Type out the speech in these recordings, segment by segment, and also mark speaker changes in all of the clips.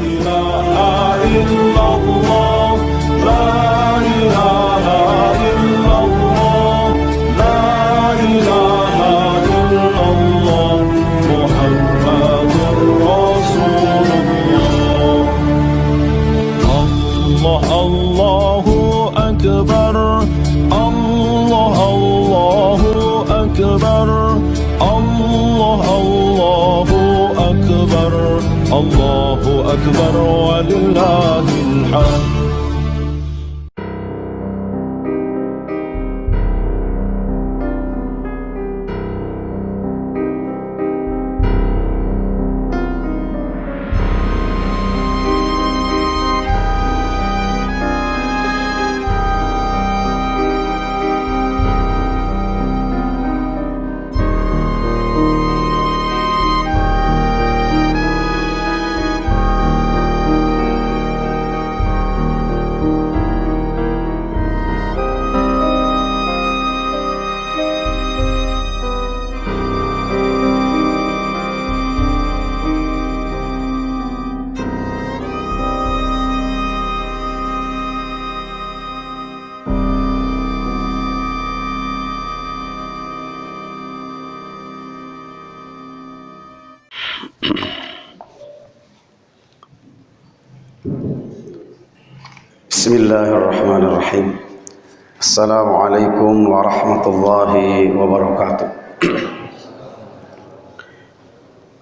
Speaker 1: إله إلا الله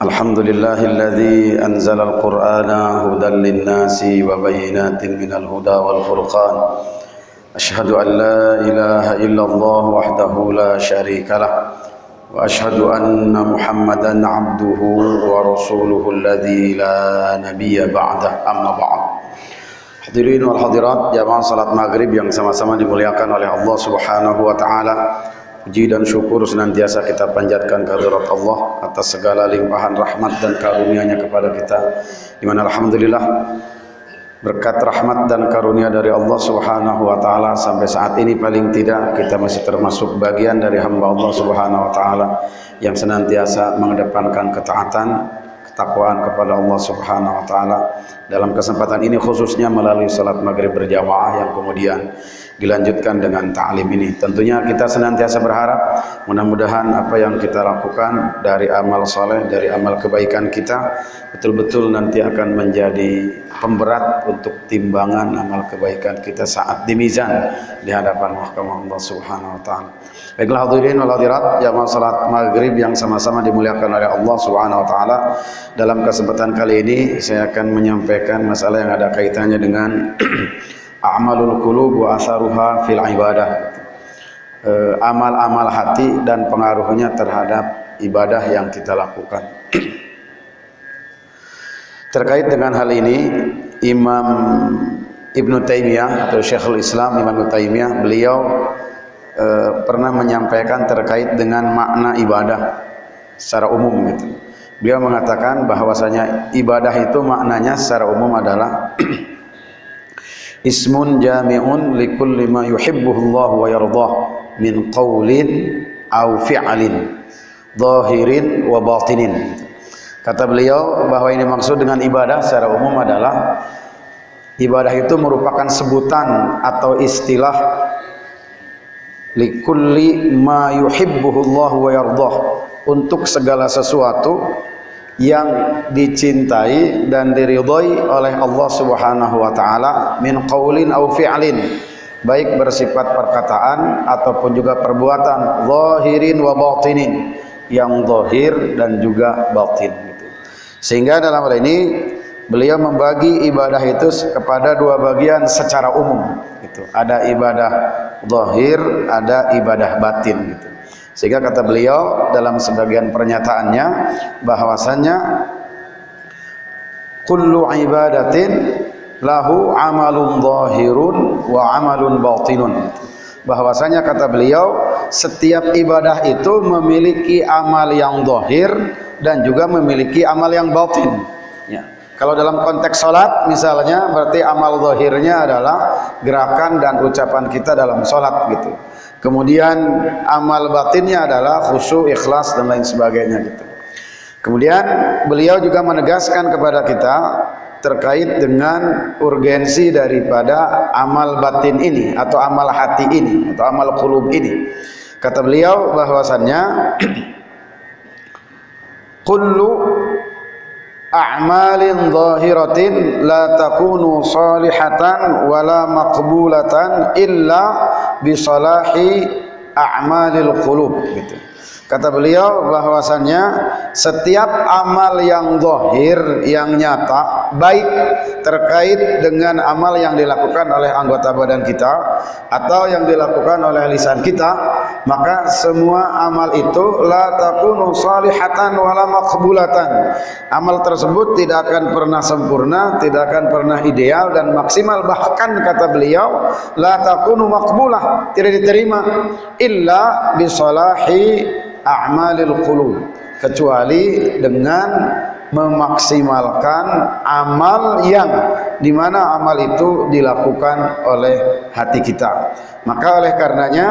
Speaker 1: الحمد
Speaker 2: لله الذي أنزل القرآن هدى للناس وبينات من الهدى والفرقان. أشهد أن لا إله إلا الله وحده لا شريك له. وأشهد أن محمدا عبده ورسوله الذي لا نبي بعده. أما بعد. wal hadirat jamaah salat maghrib yang sama-sama dimuliakan oleh Allah subhanahu wa ta'ala. Puji dan syukur senantiasa kita panjatkan kehadirat Allah atas segala limpahan rahmat dan karunia-Nya kepada kita di mana alhamdulillah berkat rahmat dan karunia dari Allah Subhanahu wa taala sampai saat ini paling tidak kita masih termasuk bagian dari hamba Allah Subhanahu wa taala yang senantiasa mengedepankan ketaatan ketakwaan kepada Allah Subhanahu wa taala. Dalam kesempatan ini khususnya melalui salat maghrib berjamaah yang kemudian dilanjutkan dengan ta'lim ini. Tentunya kita senantiasa berharap mudah-mudahan apa yang kita lakukan dari amal soleh dari amal kebaikan kita betul-betul nanti akan menjadi pemberat untuk timbangan amal kebaikan kita saat di mizan di hadapan mahkamah Allah Subhanahu wa taala. Baiklah hadirin wal hadirat jamaah salat maghrib yang sama-sama dimuliakan oleh Allah Subhanahu wa taala. Dalam kesempatan kali ini saya akan menyampaikan masalah yang ada kaitannya dengan a'malul qulub wa asaruha fil ibadah. Amal-amal hati dan pengaruhnya terhadap ibadah yang kita lakukan. Terkait dengan hal ini Imam Ibn Taimiyah atau Syekhul Islam Imam Ibn Taimiyah beliau e, pernah menyampaikan terkait dengan makna ibadah secara umum gitu. Beliau mengatakan bahwasanya ibadah itu maknanya secara umum adalah ismun jami'un likulli ma yuhibbuhullah wa yardah min qawlin aw fi'lin zahirin wa batinin. Kata beliau bahwa ini maksud dengan ibadah secara umum adalah ibadah itu merupakan sebutan atau istilah likulli ma yuhibbuhullah wa yardah untuk segala sesuatu yang dicintai dan diridhoi oleh Allah Subhanahu wa taala min qaulin aw fi'lin baik bersifat perkataan ataupun juga perbuatan zahirin wa batinin yang zahir dan juga batin gitu. Sehingga dalam hal ini beliau membagi ibadah itu kepada dua bagian secara umum gitu. Ada ibadah zahir, ada ibadah batin gitu. Sehingga kata beliau dalam sebagian pernyataannya bahwasanya kullu ibadatin lahu amalun zahirun wa amalun batinun. Bahwasanya kata beliau setiap ibadah itu memiliki amal yang zahir dan juga memiliki amal yang batin. Ya. Kalau dalam konteks sholat misalnya berarti amal zahirnya adalah gerakan dan ucapan kita dalam sholat gitu. Kemudian amal batinnya adalah khusyuk, ikhlas dan lain sebagainya gitu. Kemudian beliau juga menegaskan kepada kita terkait dengan urgensi daripada amal batin ini atau amal hati ini atau amal qulub ini. Kata beliau bahwasannya kullu a'malin zahiratin la takunu salihatan wala maqbulatan illa bi salahi a'malil qulub gitu. Kata beliau bahwasannya setiap amal yang zahir, yang nyata, baik terkait dengan amal yang dilakukan oleh anggota badan kita atau yang dilakukan oleh lisan kita, maka semua amal itu la takunu salihatan wala maqbulatan. Amal tersebut tidak akan pernah sempurna, tidak akan pernah ideal dan maksimal bahkan kata beliau la takunu maqbulah, tidak diterima illa bisalahi a'malil qulub. Kecuali dengan memaksimalkan amal yang di mana amal itu dilakukan oleh hati kita. Maka oleh karenanya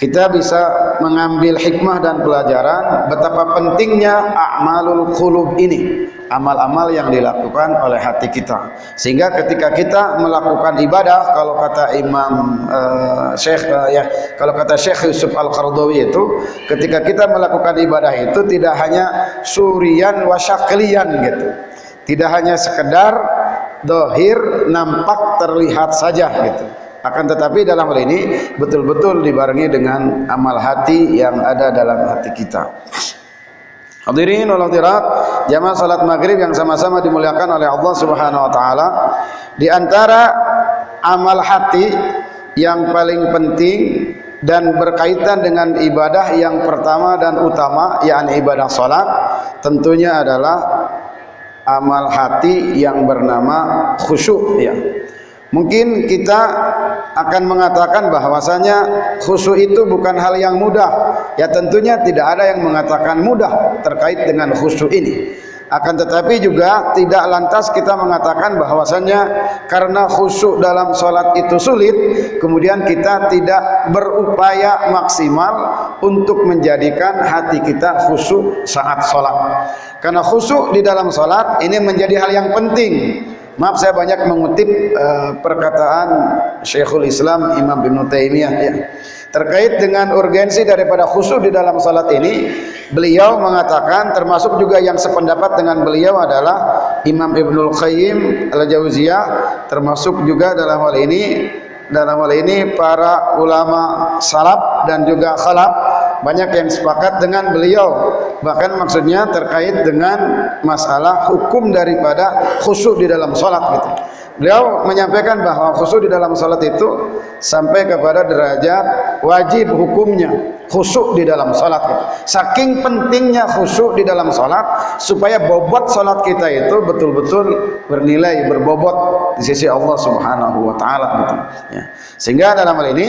Speaker 2: kita bisa mengambil hikmah dan pelajaran betapa pentingnya a'malul qulub ini amal-amal yang dilakukan oleh hati kita. Sehingga ketika kita melakukan ibadah kalau kata Imam uh, Syekh uh, ya kalau kata Syekh Yusuf Al-Qardawi itu ketika kita melakukan ibadah itu tidak hanya surian wasyaklian gitu. Tidak hanya sekedar dohir nampak terlihat saja gitu akan tetapi dalam hal ini betul-betul dibarengi dengan amal hati yang ada dalam hati kita. Hadirin wal hadirat jamaah salat maghrib yang sama-sama dimuliakan oleh Allah subhanahu wa ta'ala. Di antara amal hati yang paling penting dan berkaitan dengan ibadah yang pertama dan utama yakni ibadah salat tentunya adalah amal hati yang bernama khusyuk ya Mungkin kita akan mengatakan bahwasanya khusyuk itu bukan hal yang mudah. Ya tentunya tidak ada yang mengatakan mudah terkait dengan khusyuk ini. Akan tetapi juga tidak lantas kita mengatakan bahwasanya karena khusyuk dalam sholat itu sulit, kemudian kita tidak berupaya maksimal untuk menjadikan hati kita khusyuk saat sholat. Karena khusyuk di dalam sholat ini menjadi hal yang penting Maaf saya banyak mengutip uh, perkataan Syekhul Islam Imam Ibn Taimiyah ya. Terkait dengan urgensi daripada khusyuk di dalam salat ini, beliau mengatakan termasuk juga yang sependapat dengan beliau adalah Imam Ibnul Qayyim Al-Jauziyah, termasuk juga dalam hal ini dalam hal ini para ulama salaf dan juga khalaf banyak yang sepakat dengan beliau bahkan maksudnya terkait dengan masalah hukum daripada khusyuk di dalam sholat gitu beliau menyampaikan bahwa khusyuk di dalam sholat itu sampai kepada derajat wajib hukumnya khusyuk di dalam sholat gitu. saking pentingnya khusyuk di dalam sholat supaya bobot sholat kita itu betul-betul bernilai berbobot di sisi Allah subhanahu wa ta'ala gitu. ya. sehingga dalam hal ini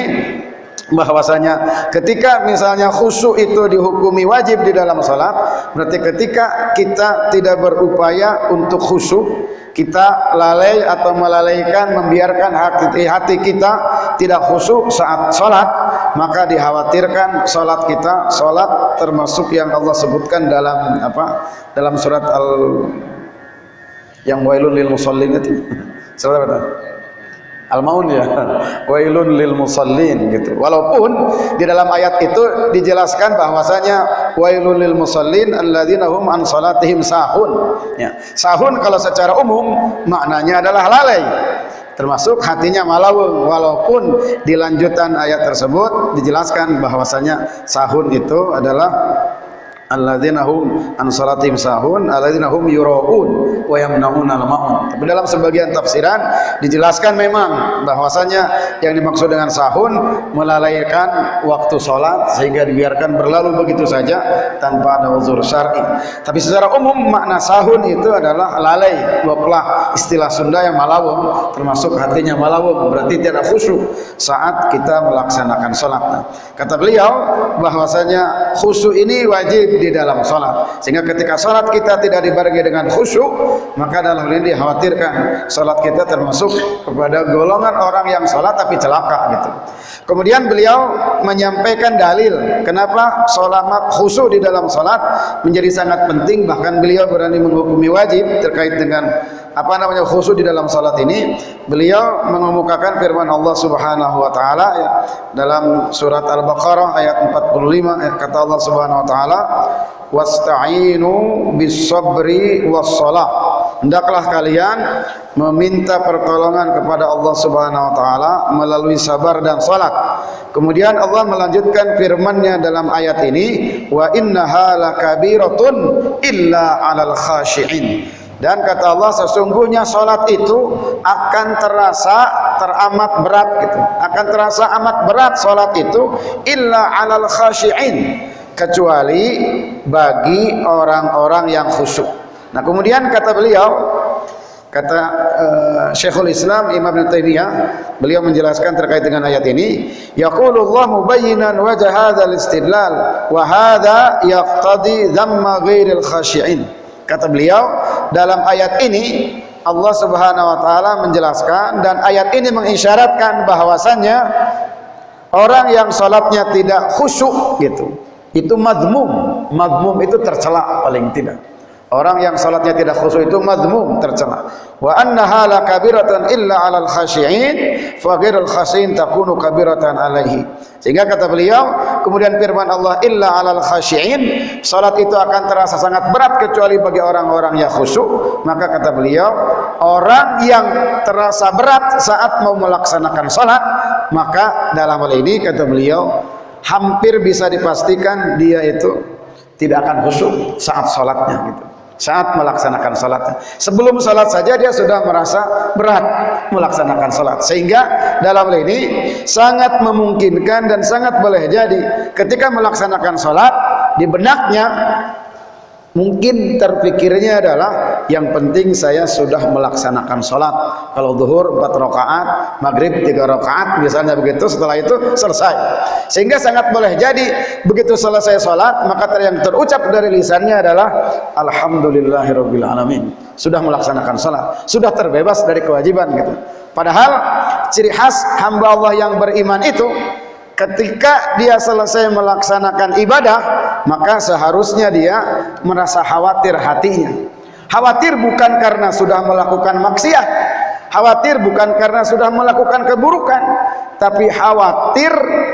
Speaker 2: bahwasanya ketika misalnya khusyuk itu dihukumi wajib di dalam salat berarti ketika kita tidak berupaya untuk khusyuk kita lalai atau melalaikan membiarkan hati, hati kita tidak khusyuk saat salat maka dikhawatirkan salat kita salat termasuk yang Allah sebutkan dalam apa? Dalam surat al yang wailul lil musallin itu. Surat apa Al-Maun ya. Wailun lil musallin gitu. Walaupun di dalam ayat itu dijelaskan bahwasanya wailun lil musallin alladzina hum an salatihim sahun. Ya. Sahun kalau secara umum maknanya adalah lalai. Termasuk hatinya malawung walaupun di lanjutan ayat tersebut dijelaskan bahwasanya sahun itu adalah alladzina hum an salatihim sahun alladzina hum yuraun wa yamnaun al-maun. Tapi dalam sebagian tafsiran dijelaskan memang bahwasanya yang dimaksud dengan sahun melalaikan waktu salat sehingga dibiarkan berlalu begitu saja tanpa ada uzur syar'i. Tapi secara umum makna sahun itu adalah lalai, dua istilah Sunda yang malawung termasuk hatinya malawung berarti tidak khusyuk saat kita melaksanakan salat. Kata beliau bahwasanya khusyuk ini wajib di dalam salat. Sehingga ketika salat kita tidak dibarengi dengan khusyuk, maka dalam ini dikhawatirkan salat kita termasuk kepada golongan orang yang salat tapi celaka gitu. Kemudian beliau menyampaikan dalil kenapa salat khusyuk di dalam salat menjadi sangat penting bahkan beliau berani menghukumi wajib terkait dengan apa namanya khusyuk di dalam salat ini beliau mengemukakan firman Allah Subhanahu wa taala ya, dalam surat Al-Baqarah ayat 45 ya, kata Allah Subhanahu wa taala wasta'inu bis sabri was salah hendaklah kalian meminta pertolongan kepada Allah Subhanahu wa taala melalui sabar dan salat. Kemudian Allah melanjutkan firman-Nya dalam ayat ini, wa innaha lakabiratun illa 'alal khashi'in. Dan kata Allah sesungguhnya salat itu akan terasa teramat berat gitu. Akan terasa amat berat salat itu illa 'alal khashi'in kecuali bagi orang-orang yang khusyuk. Nah kemudian kata beliau kata uh, Syekhul Islam Imam Ibn beliau menjelaskan terkait dengan ayat ini yaqulullah mubayyinan wajah hadzal istidlal wa hadza yaqtadi dhamma ghairil khashi'in kata beliau dalam ayat ini Allah Subhanahu wa taala menjelaskan dan ayat ini mengisyaratkan bahwasannya orang yang salatnya tidak khusyuk gitu. Itu madmum. Madmum itu tercela paling tidak Orang yang salatnya tidak khusyuk itu madmum tercela. Wa annaha la kabiratan illa 'alal khashi'in fa ghairul khashi'in takunu kabiratan 'alaihi. Sehingga kata beliau, kemudian firman Allah illa 'alal khashi'in, salat itu akan terasa sangat berat kecuali bagi orang-orang yang khusyuk. Maka kata beliau, orang yang terasa berat saat mau melaksanakan salat, maka dalam hal ini kata beliau hampir bisa dipastikan dia itu tidak akan khusyuk saat salatnya gitu saat melaksanakan salatnya. Sebelum salat saja dia sudah merasa berat melaksanakan salat. Sehingga dalam hal ini sangat memungkinkan dan sangat boleh jadi ketika melaksanakan salat di benaknya Mungkin terpikirnya adalah yang penting saya sudah melaksanakan sholat. Kalau zuhur 4 rakaat, maghrib 3 rakaat, misalnya begitu. Setelah itu selesai. Sehingga sangat boleh jadi begitu selesai sholat, maka yang terucap dari lisannya adalah Alhamdulillahirabbil alamin. Sudah melaksanakan sholat, sudah terbebas dari kewajiban gitu. Padahal ciri khas hamba Allah yang beriman itu ketika dia selesai melaksanakan ibadah maka seharusnya dia merasa khawatir hatinya khawatir bukan karena sudah melakukan maksiat khawatir bukan karena sudah melakukan keburukan tapi khawatir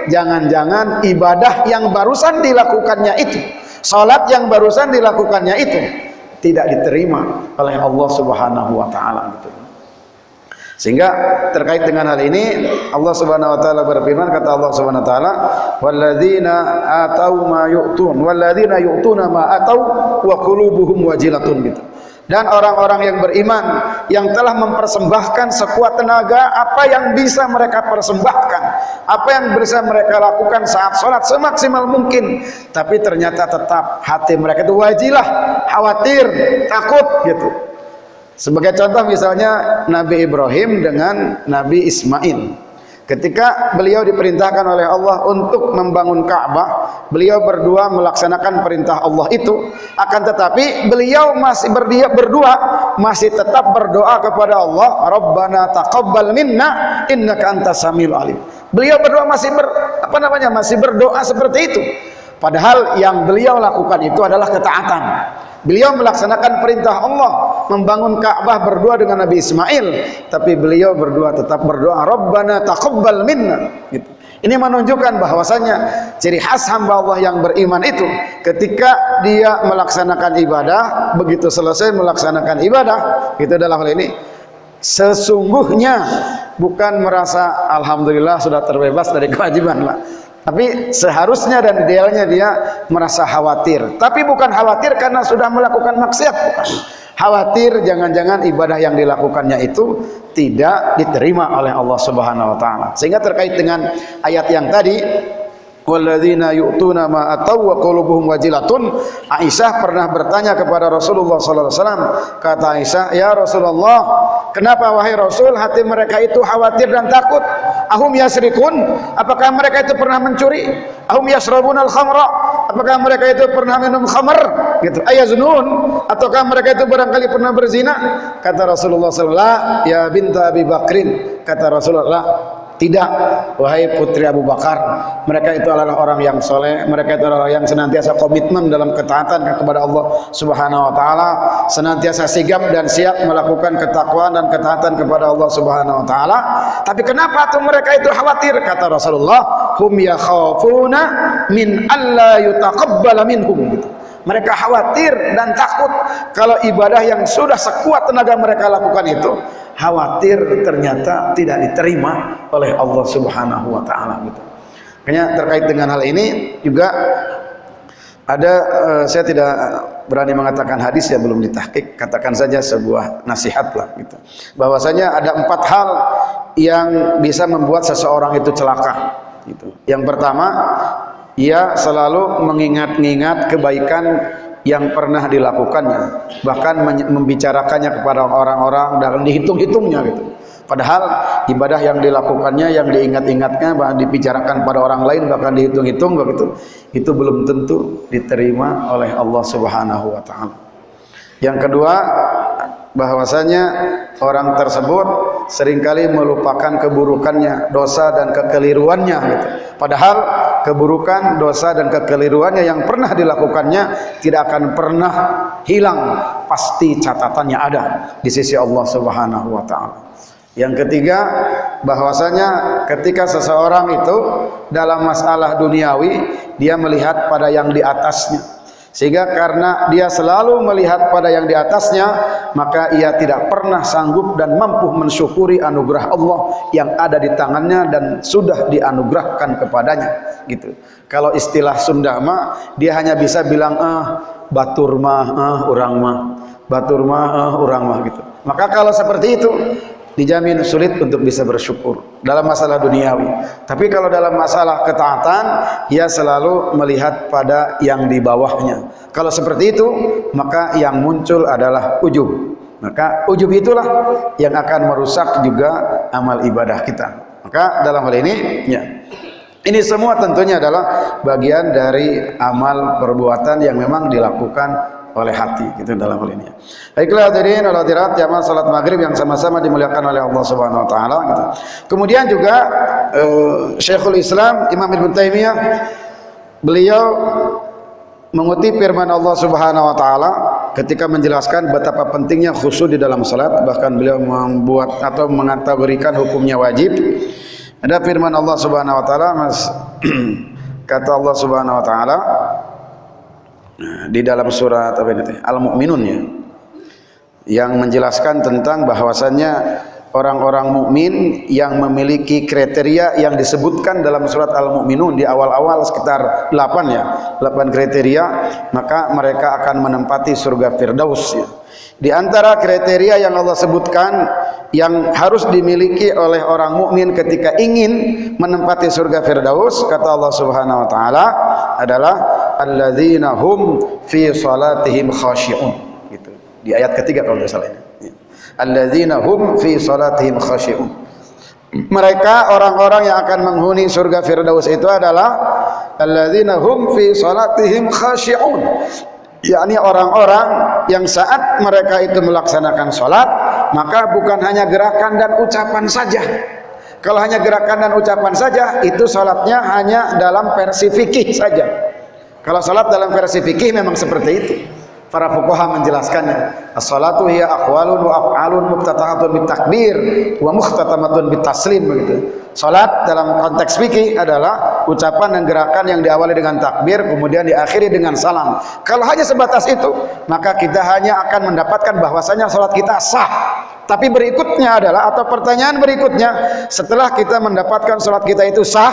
Speaker 2: jangan-jangan ibadah yang barusan dilakukannya itu salat yang barusan dilakukannya itu tidak diterima oleh Allah Subhanahu wa taala. Sehingga terkait dengan hal ini Allah Subhanahu wa taala berfirman kata Allah Subhanahu wa taala walladzina atau ma yu'tun walladzina yu'tuna ma atau wa qulubuhum wajilatun gitu. Dan orang-orang yang beriman yang telah mempersembahkan sekuat tenaga apa yang bisa mereka persembahkan, apa yang bisa mereka lakukan saat sholat semaksimal mungkin, tapi ternyata tetap hati mereka itu wajilah, khawatir, takut gitu. Sebagai contoh misalnya Nabi Ibrahim dengan Nabi Ismail. Ketika beliau diperintahkan oleh Allah untuk membangun Ka'bah, beliau berdua melaksanakan perintah Allah itu. Akan tetapi beliau masih berdua, berdua masih tetap berdoa kepada Allah, Rabbana taqabbal minna innaka antas samiul alim. Beliau berdua masih ber, apa namanya? masih berdoa seperti itu. Padahal yang beliau lakukan itu adalah ketaatan. Beliau melaksanakan perintah Allah membangun Ka'bah berdua dengan Nabi Ismail, tapi beliau berdua tetap berdoa, Rabbana taqabbal minna. Gitu. Ini menunjukkan bahwasanya ciri khas hamba Allah yang beriman itu ketika dia melaksanakan ibadah, begitu selesai melaksanakan ibadah, itu dalam hal ini sesungguhnya bukan merasa alhamdulillah sudah terbebas dari kewajiban lah tapi seharusnya dan idealnya dia merasa khawatir. Tapi bukan khawatir karena sudah melakukan maksiat. Khawatir jangan-jangan ibadah yang dilakukannya itu tidak diterima oleh Allah Subhanahu wa taala. Sehingga terkait dengan ayat yang tadi walladzina yu'tuna ma ataw wa qulubuhum wajilatun. Aisyah pernah bertanya kepada Rasulullah sallallahu alaihi wasallam kata Aisyah ya Rasulullah kenapa wahai Rasul hati mereka itu khawatir dan takut? Ahum yasrikun? Apakah mereka itu pernah mencuri? Ahum yasrabuna al-khamra? Apakah mereka itu pernah minum khamar gitu. Ayaznun ataukah mereka itu barangkali pernah berzina? Kata Rasulullah sallallahu alaihi wasallam ya binta Abi Bakrin. Kata Rasulullah Tidak, wahai putri Abu Bakar, mereka itu adalah orang yang soleh, mereka itu adalah yang senantiasa komitmen dalam ketaatan kepada Allah Subhanahu wa taala, senantiasa sigap dan siap melakukan ketakwaan dan ketaatan kepada Allah Subhanahu wa taala. Tapi kenapa tuh mereka itu khawatir? Kata Rasulullah, hum yakhafuna min alla yutaqabbala minhum gitu. Mereka khawatir dan takut kalau ibadah yang sudah sekuat tenaga mereka lakukan itu khawatir ternyata tidak diterima oleh Allah Subhanahu wa taala gitu. Makanya terkait dengan hal ini juga ada uh, saya tidak berani mengatakan hadis ya belum ditahkik. Katakan saja sebuah nasihat lah gitu. Bahwasanya ada empat hal yang bisa membuat seseorang itu celaka gitu. Yang pertama ia selalu mengingat-ingat kebaikan yang pernah dilakukannya. Bahkan membicarakannya kepada orang-orang dan dihitung-hitungnya gitu. Padahal ibadah yang dilakukannya yang diingat-ingatnya bahkan dibicarakan pada orang lain bahkan dihitung-hitung begitu itu belum tentu diterima oleh Allah Subhanahu wa taala. Yang kedua bahwasanya orang tersebut sering kali melupakan keburukannya, dosa dan kekeliruannya gitu. Padahal keburukan, dosa dan kekeliruannya yang pernah dilakukannya tidak akan pernah hilang, pasti catatannya ada di sisi Allah Subhanahu wa taala. Yang ketiga, bahwasanya ketika seseorang itu dalam masalah duniawi, dia melihat pada yang di atasnya sehingga karena dia selalu melihat pada yang di atasnya, maka ia tidak pernah sanggup dan mampu mensyukuri anugerah Allah yang ada di tangannya dan sudah dianugerahkan kepadanya. Gitu. Kalau istilah Sunda mah, dia hanya bisa bilang, ah, batur mah, ah, urang mah, batur mah, ah, urang mah gitu. Maka kalau seperti itu, dijamin sulit untuk bisa bersyukur dalam masalah duniawi. Tapi kalau dalam masalah ketaatan, ia selalu melihat pada yang di bawahnya. Kalau seperti itu, maka yang muncul adalah ujub. Maka ujub itulah yang akan merusak juga amal ibadah kita. Maka dalam hal ini, ya. Ini semua tentunya adalah bagian dari amal perbuatan yang memang dilakukan oleh hati gitu dalam hal ini. Baiklah hadirin wal hadirat jamaah salat maghrib yang sama-sama dimuliakan oleh Allah Subhanahu wa taala gitu. Kemudian juga uh, Syekhul Islam Imam Ibnu Taimiyah beliau mengutip firman Allah Subhanahu wa taala ketika menjelaskan betapa pentingnya khusyuk di dalam salat bahkan beliau membuat atau mengategorikan hukumnya wajib. Ada firman Allah Subhanahu wa taala Mas kata Allah Subhanahu wa taala di dalam surat apa ini Al-Mu'minun ya. Yang menjelaskan tentang bahwasannya orang-orang mukmin yang memiliki kriteria yang disebutkan dalam surat Al-Mu'minun di awal-awal sekitar 8 ya 8 kriteria maka mereka akan menempati surga Firdaus ya. Di antara kriteria yang Allah sebutkan yang harus dimiliki oleh orang mukmin ketika ingin menempati surga Firdaus kata Allah Subhanahu wa taala adalah alladzina hum fi salatihim khashi'un. Gitu. Di ayat ketiga kalau tidak salah ini alladzina hum fi salatihim khashi'un. Mereka orang-orang yang akan menghuni surga firdaus itu adalah alladzina hum fi salatihim khashi'un yakni orang-orang yang saat mereka itu melaksanakan salat maka bukan hanya gerakan dan ucapan saja kalau hanya gerakan dan ucapan saja itu salatnya hanya dalam versi fikih saja kalau salat dalam versi fikih memang seperti itu. Para fuqaha menjelaskannya. As-salatu hiya aqwalun wa af'alun bitakbir wa mukhtatamatun bitaslim begitu. Salat dalam konteks fikih adalah ucapan dan gerakan yang diawali dengan takbir kemudian diakhiri dengan salam. Kalau hanya sebatas itu, maka kita hanya akan mendapatkan bahwasanya salat kita sah. Tapi berikutnya adalah atau pertanyaan berikutnya setelah kita mendapatkan salat kita itu sah,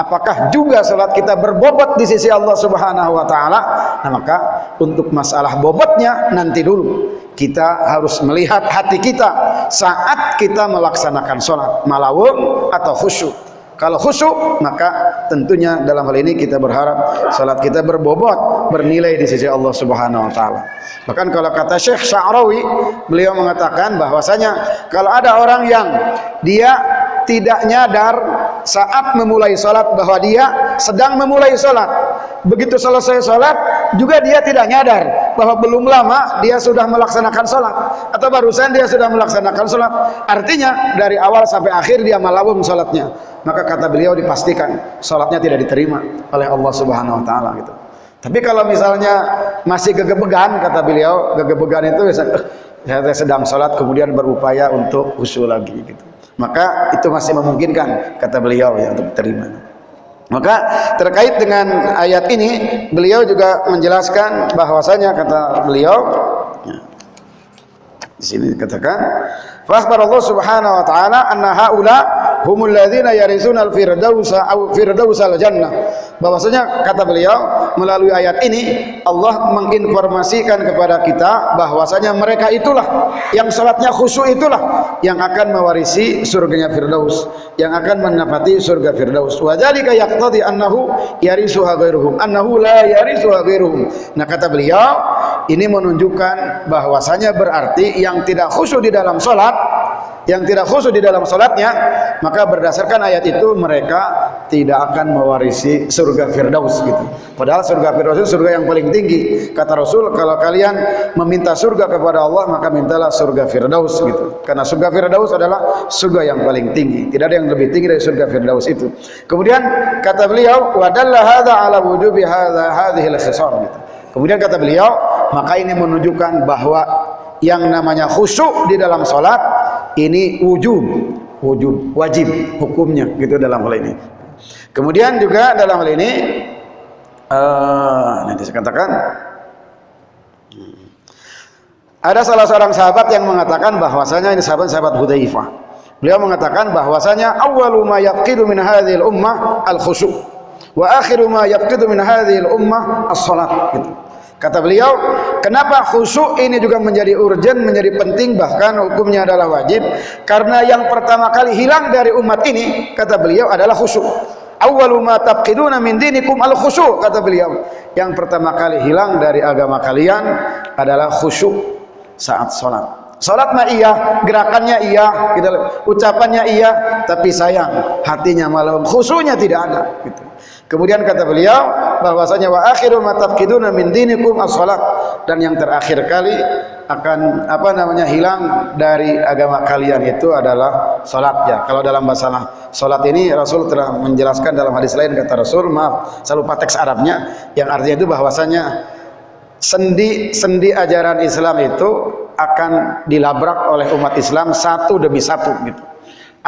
Speaker 2: apakah juga salat kita berbobot di sisi Allah Subhanahu wa taala? Nah, maka untuk masalah bobotnya nanti dulu. Kita harus melihat hati kita saat kita melaksanakan salat, malawung atau khusyuk. Kalau khusyuk maka tentunya dalam hal ini kita berharap salat kita berbobot, bernilai di sisi Allah Subhanahu wa taala. Bahkan kalau kata Syekh Sya'rawi, beliau mengatakan bahwasanya kalau ada orang yang dia tidak nyadar saat memulai salat bahwa dia sedang memulai salat. Begitu selesai salat juga dia tidak nyadar bahwa belum lama dia sudah melaksanakan sholat atau barusan dia sudah melaksanakan sholat. Artinya dari awal sampai akhir dia malawum sholatnya. Maka kata beliau dipastikan sholatnya tidak diterima oleh Allah subhanahu wa ta'ala gitu. Tapi kalau misalnya masih gegebegan kata beliau gegebegan itu saya sedang sholat kemudian berupaya untuk khusyuk lagi gitu maka itu masih memungkinkan kata beliau ya untuk terima maka terkait dengan ayat ini beliau juga menjelaskan bahwasanya kata beliau ya, di sini dikatakan fa Allah subhanahu wa taala anna haula humul ladzina yarisuna al-firdausa aw firdausal jannah. Bahwasanya kata beliau melalui ayat ini Allah menginformasikan kepada kita bahwasanya mereka itulah yang salatnya khusyuk itulah yang akan mewarisi surganya firdaus yang akan menapati surga firdaus. Wa dzalika yaqtadi annahu yarisuha ghairuhum annahu la yarisuha ghairuhum. Nah kata beliau ini menunjukkan bahwasanya berarti yang tidak khusyuk di dalam salat yang tidak khusyuk di dalam salatnya maka berdasarkan ayat itu mereka tidak akan mewarisi surga firdaus gitu. Padahal surga firdaus itu surga yang paling tinggi. Kata Rasul kalau kalian meminta surga kepada Allah maka mintalah surga firdaus gitu. Karena surga firdaus adalah surga yang paling tinggi. Tidak ada yang lebih tinggi dari surga firdaus itu. Kemudian kata beliau wadalla hadza ala wujubi hadza al-khisam gitu kemudian kata beliau maka ini menunjukkan bahwa yang namanya khusyuk di dalam salat ini wujub wujub wajib hukumnya gitu dalam hal ini. Kemudian juga dalam hal ini uh, nanti saya katakan. Ada salah seorang sahabat yang mengatakan bahwasanya ini sahabat-sahabat Hudzaifah. Beliau mengatakan bahwasanya awwalu ma yaqidu min hadhil ummah al khusyu' wa akhiru ma yaqidu min hadhil ummah as-salat gitu Kata beliau, kenapa khusyuk ini juga menjadi urgent, menjadi penting, bahkan hukumnya adalah wajib? Karena yang pertama kali hilang dari umat ini, kata beliau adalah khusyuk. Awwalu ma taqiduna min dinikum al khusyuk, kata beliau. Yang pertama kali hilang dari agama kalian adalah khusyuk saat sholat. Salat mah iya, gerakannya iya, gitu. ucapannya iya, tapi sayang hatinya malah khusyuknya tidak ada. Gitu. Kemudian kata beliau bahwasanya wa akhiru ma tafkiduna min dinikum as-salat dan yang terakhir kali akan apa namanya hilang dari agama kalian itu adalah salat ya. Kalau dalam bahasa salat ini Rasul telah menjelaskan dalam hadis lain kata Rasul, maaf, saya lupa teks Arabnya yang artinya itu bahwasanya sendi sendi ajaran Islam itu akan dilabrak oleh umat Islam satu demi satu gitu.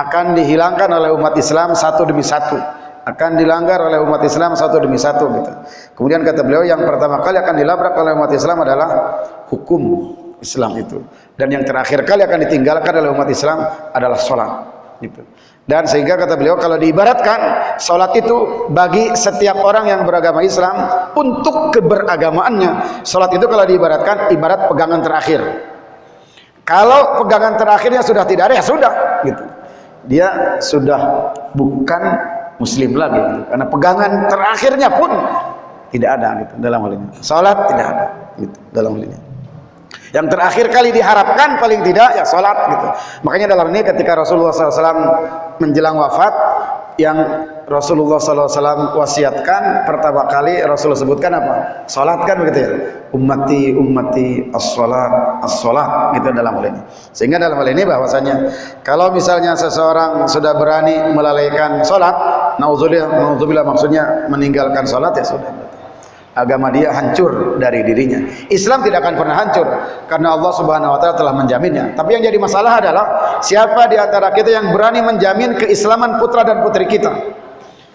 Speaker 2: Akan dihilangkan oleh umat Islam satu demi satu akan dilanggar oleh umat Islam satu demi satu gitu. Kemudian kata beliau yang pertama kali akan dilabrak oleh umat Islam adalah hukum Islam itu. Dan yang terakhir kali akan ditinggalkan oleh umat Islam adalah sholat gitu. Dan sehingga kata beliau kalau diibaratkan sholat itu bagi setiap orang yang beragama Islam untuk keberagamaannya. Sholat itu kalau diibaratkan ibarat pegangan terakhir. Kalau pegangan terakhirnya sudah tidak ada ya sudah gitu. Dia sudah bukan muslim lagi karena pegangan terakhirnya pun tidak ada gitu dalam hal ini salat tidak ada gitu dalam hal ini yang terakhir kali diharapkan paling tidak ya salat gitu makanya dalam ini ketika Rasulullah SAW menjelang wafat yang Rasulullah SAW wasiatkan pertama kali Rasulullah sebutkan apa? Salat kan begitu ya? Ummati ummati as-salat as-salat gitu dalam hal ini. Sehingga dalam hal ini bahwasanya kalau misalnya seseorang sudah berani melalaikan salat, nauzubillah nauzubillah maksudnya meninggalkan salat ya sudah agama dia hancur dari dirinya. Islam tidak akan pernah hancur karena Allah Subhanahu wa taala telah menjaminnya. Tapi yang jadi masalah adalah siapa di antara kita yang berani menjamin keislaman putra dan putri kita?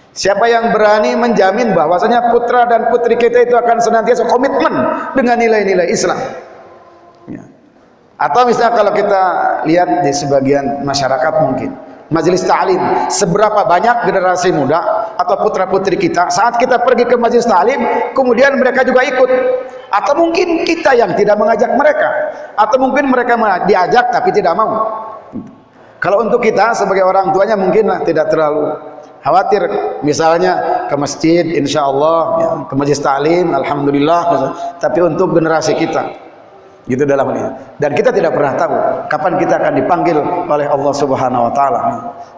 Speaker 2: Siapa yang berani menjamin bahwasanya putra dan putri kita itu akan senantiasa komitmen dengan nilai-nilai Islam? Ya. Atau misalnya kalau kita lihat di sebagian masyarakat mungkin majelis ta'lim seberapa banyak generasi muda atau putra putri kita saat kita pergi ke majelis ta'lim kemudian mereka juga ikut atau mungkin kita yang tidak mengajak mereka atau mungkin mereka diajak tapi tidak mau kalau untuk kita sebagai orang tuanya mungkin tidak terlalu khawatir. Misalnya ke masjid insya Allah ya, ke majelis ta'lim Alhamdulillah tapi untuk generasi kita gitu dalam ini. Dan kita tidak pernah tahu kapan kita akan dipanggil oleh Allah Subhanahu wa taala.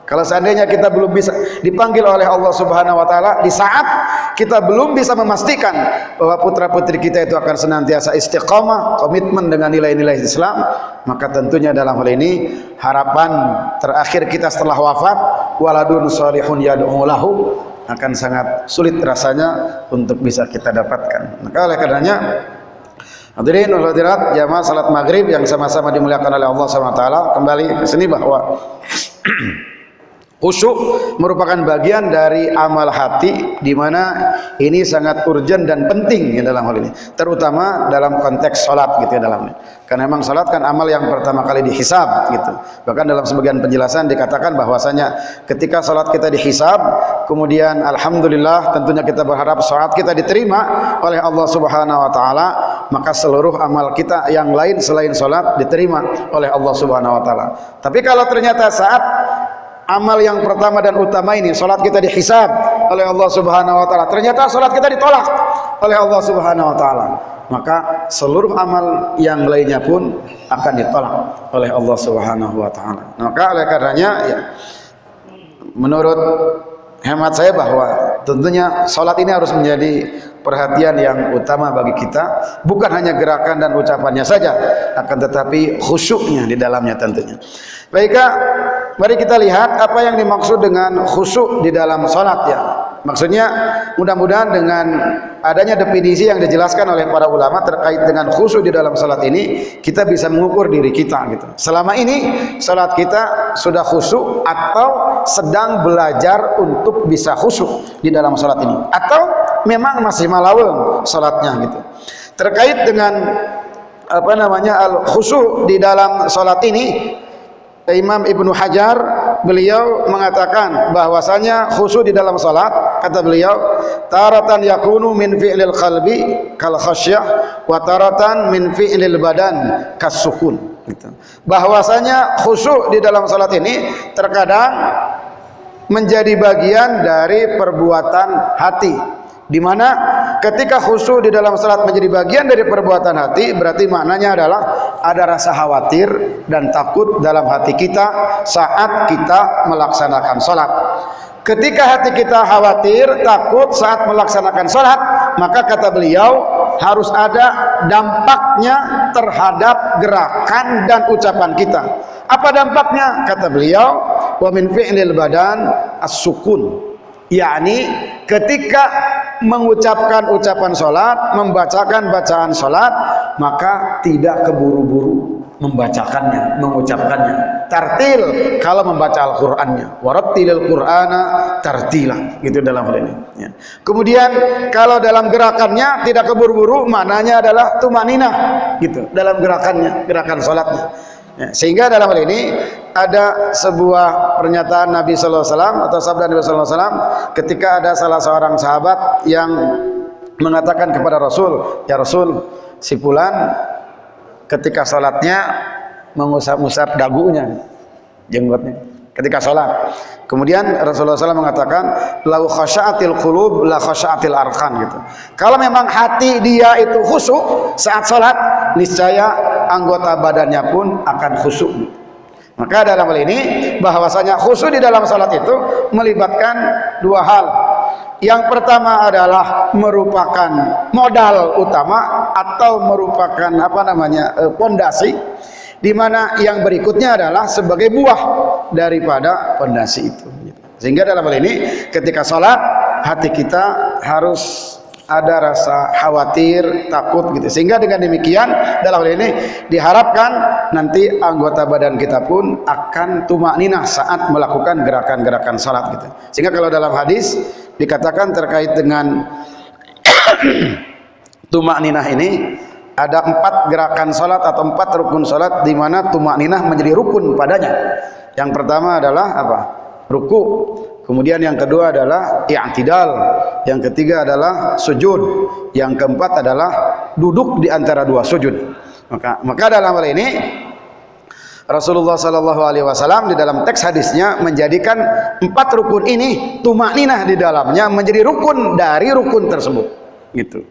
Speaker 2: Kalau seandainya kita belum bisa dipanggil oleh Allah Subhanahu wa taala di saat kita belum bisa memastikan bahwa putra-putri kita itu akan senantiasa istiqamah komitmen dengan nilai-nilai Islam maka tentunya dalam hal ini harapan terakhir kita setelah wafat waladun salihun yad'u lahu akan sangat sulit rasanya untuk bisa kita dapatkan. Maka oleh karenanya Hadirin hadirat jamaah salat maghrib yang sama-sama dimuliakan oleh Allah SWT kembali ke sini bahwa Khusyuk merupakan bagian dari amal hati di mana ini sangat urgent dan penting ya dalam hal ini. Terutama dalam konteks salat gitu ya dalamnya. Karena memang salat kan amal yang pertama kali dihisab gitu. Bahkan dalam sebagian penjelasan dikatakan bahwasanya ketika salat kita dihisab, kemudian alhamdulillah tentunya kita berharap salat kita diterima oleh Allah Subhanahu wa taala, maka seluruh amal kita yang lain selain salat diterima oleh Allah Subhanahu wa taala. Tapi kalau ternyata saat amal yang pertama dan utama ini salat kita dihisab oleh Allah Subhanahu wa taala. Ternyata salat kita ditolak oleh Allah Subhanahu wa taala. Maka seluruh amal yang lainnya pun akan ditolak oleh Allah Subhanahu wa taala. Maka oleh karenanya ya menurut hemat saya bahwa tentunya salat ini harus menjadi perhatian yang utama bagi kita bukan hanya gerakan dan ucapannya saja akan tetapi khusyuknya di dalamnya tentunya baiklah Mari kita lihat apa yang dimaksud dengan khusyuk di dalam salat ya. Maksudnya mudah-mudahan dengan adanya definisi yang dijelaskan oleh para ulama terkait dengan khusyuk di dalam salat ini kita bisa mengukur diri kita gitu. Selama ini salat kita sudah khusyuk atau sedang belajar untuk bisa khusyuk di dalam salat ini atau memang masih malaweng salatnya gitu. Terkait dengan apa namanya al khusyuk di dalam salat ini Imam Ibnu Hajar beliau mengatakan bahwasanya khusyuk di dalam salat kata beliau taratan yakunu min fi'lil qalbi kal khasyah wa taratan min fi'lil badan kas sukun gitu. bahwasanya khusyuk di dalam salat ini terkadang menjadi bagian dari perbuatan hati di mana ketika khusyuk di dalam salat menjadi bagian dari perbuatan hati berarti maknanya adalah ada rasa khawatir dan takut dalam hati kita saat kita melaksanakan salat. Ketika hati kita khawatir takut saat melaksanakan salat maka kata beliau harus ada dampaknya terhadap gerakan dan ucapan kita. Apa dampaknya? Kata beliau wa min fi'lil badan as-sukun yakni ketika mengucapkan ucapan sholat, membacakan bacaan sholat, maka tidak keburu-buru membacakannya, mengucapkannya. Tartil kalau membaca Al-Qur'annya. Warattilil Qur'ana tartila. Gitu dalam hal ini. Ya. Kemudian kalau dalam gerakannya tidak keburu-buru, maknanya adalah tumanina gitu dalam gerakannya, gerakan sholatnya. Ya, sehingga dalam hal ini ada sebuah pernyataan Nabi Sallallahu Alaihi Wasallam atau sabda Nabi Sallallahu Alaihi Wasallam ketika ada salah seorang sahabat yang mengatakan kepada Rasul, ya Rasul, si Fulan ketika sholatnya mengusap-usap dagunya, jenggotnya, ketika sholat. Kemudian Rasulullah SAW mengatakan, lau khasyaatil qulub la khasyaatil arkan gitu. Kalau memang hati dia itu khusyuk saat sholat, niscaya anggota badannya pun akan khusyuk. Maka dalam hal ini bahwasanya khusyuk di dalam salat itu melibatkan dua hal. Yang pertama adalah merupakan modal utama atau merupakan apa namanya eh, pondasi di mana yang berikutnya adalah sebagai buah daripada pondasi itu. Sehingga dalam hal ini ketika sholat hati kita harus ada rasa khawatir, takut gitu. Sehingga dengan demikian dalam hal ini diharapkan nanti anggota badan kita pun akan tumak ninah saat melakukan gerakan-gerakan salat gitu. Sehingga kalau dalam hadis dikatakan terkait dengan tumak ninah ini ada empat gerakan salat atau empat rukun salat di mana tumak ninah menjadi rukun padanya. Yang pertama adalah apa? Ruku, Kemudian yang kedua adalah i'tidal, yang ketiga adalah sujud, yang keempat adalah duduk di antara dua sujud. Maka maka dalam hal ini Rasulullah sallallahu alaihi wasallam di dalam teks hadisnya menjadikan empat rukun ini tumakninah di dalamnya menjadi rukun dari rukun tersebut. Gitu.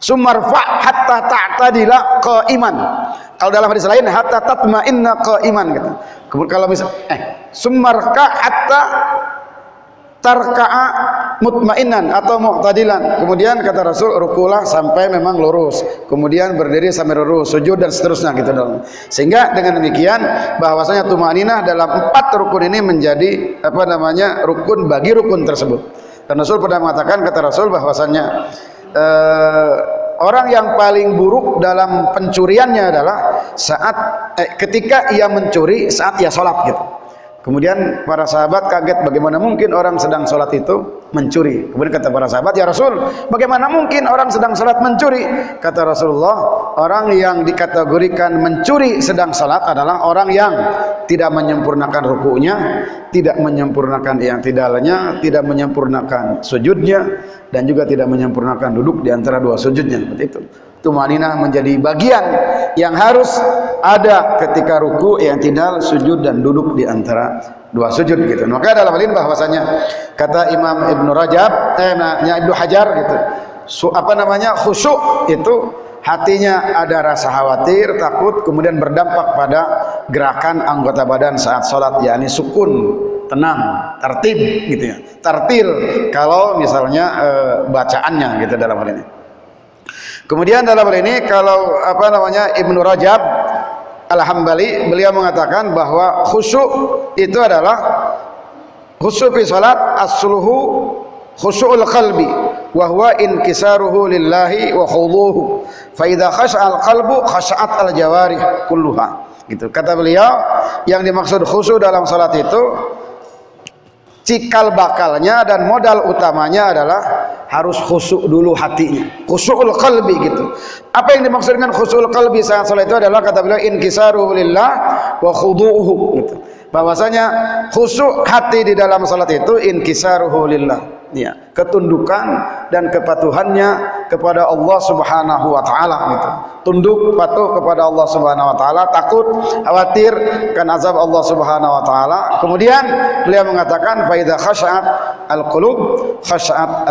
Speaker 2: Sumarfa hatta ta'tadila iman. kalau dalam hadis lain hatta tatma'inna iman gitu. Kalau misal eh sumarka hatta tarka'a mutmainan atau mu'tadilan. Kemudian kata Rasul rukulah sampai memang lurus. Kemudian berdiri sampai lurus sujud dan seterusnya gitu dong. Sehingga dengan demikian bahwasanya tumaninah dalam empat rukun ini menjadi apa namanya rukun bagi rukun tersebut. Dan Rasul pernah mengatakan kata Rasul bahwasanya eh, orang yang paling buruk dalam pencuriannya adalah saat eh, ketika ia mencuri saat ia sholat gitu Kemudian para sahabat kaget bagaimana mungkin orang sedang sholat itu mencuri. Kemudian kata para sahabat, ya Rasul, bagaimana mungkin orang sedang sholat mencuri? Kata Rasulullah, orang yang dikategorikan mencuri sedang sholat adalah orang yang tidak menyempurnakan rukunya, tidak menyempurnakan yang tidaknya, tidak menyempurnakan sujudnya, dan juga tidak menyempurnakan duduk di antara dua sujudnya. Seperti itu tumaninah menjadi bagian yang harus ada ketika ruku yang tidak sujud dan duduk di antara dua sujud gitu. Maka dalam hal ini bahwasanya kata Imam Ibnu Rajab eh Ibnu Hajar gitu. Su, apa namanya? khusyuk itu hatinya ada rasa khawatir, takut kemudian berdampak pada gerakan anggota badan saat sholat yakni sukun tenang, tertib gitu ya. Tertil kalau misalnya e, bacaannya gitu dalam hal ini. Kemudian dalam hal ini kalau apa namanya Ibnu Rajab Al-Hambali beliau mengatakan bahwa khusyuk itu adalah khusyuk fi salat khusyukul qalbi wa huwa inkisaruhu lillahi wa khuduhu fa idza khasha'al qalbu khasha'at al jawarih kulluha. Gitu. Kata beliau yang dimaksud khusyuk dalam salat itu cikal bakalnya dan modal utamanya adalah harus khusyuk dulu hatinya. Khusyukul qalbi gitu. Apa yang dimaksud dengan khusyukul qalbi saat salat itu adalah kata beliau inkisaru lillah wa khudu'uhu. Gitu bahwasanya khusyuk hati di dalam salat itu inkisaruhu lillah. Ya ketundukan dan kepatuhannya kepada Allah Subhanahu wa taala gitu. Tunduk patuh kepada Allah Subhanahu wa taala takut khawatir kan azab Allah Subhanahu wa taala. Kemudian beliau mengatakan faida khashat al-qulub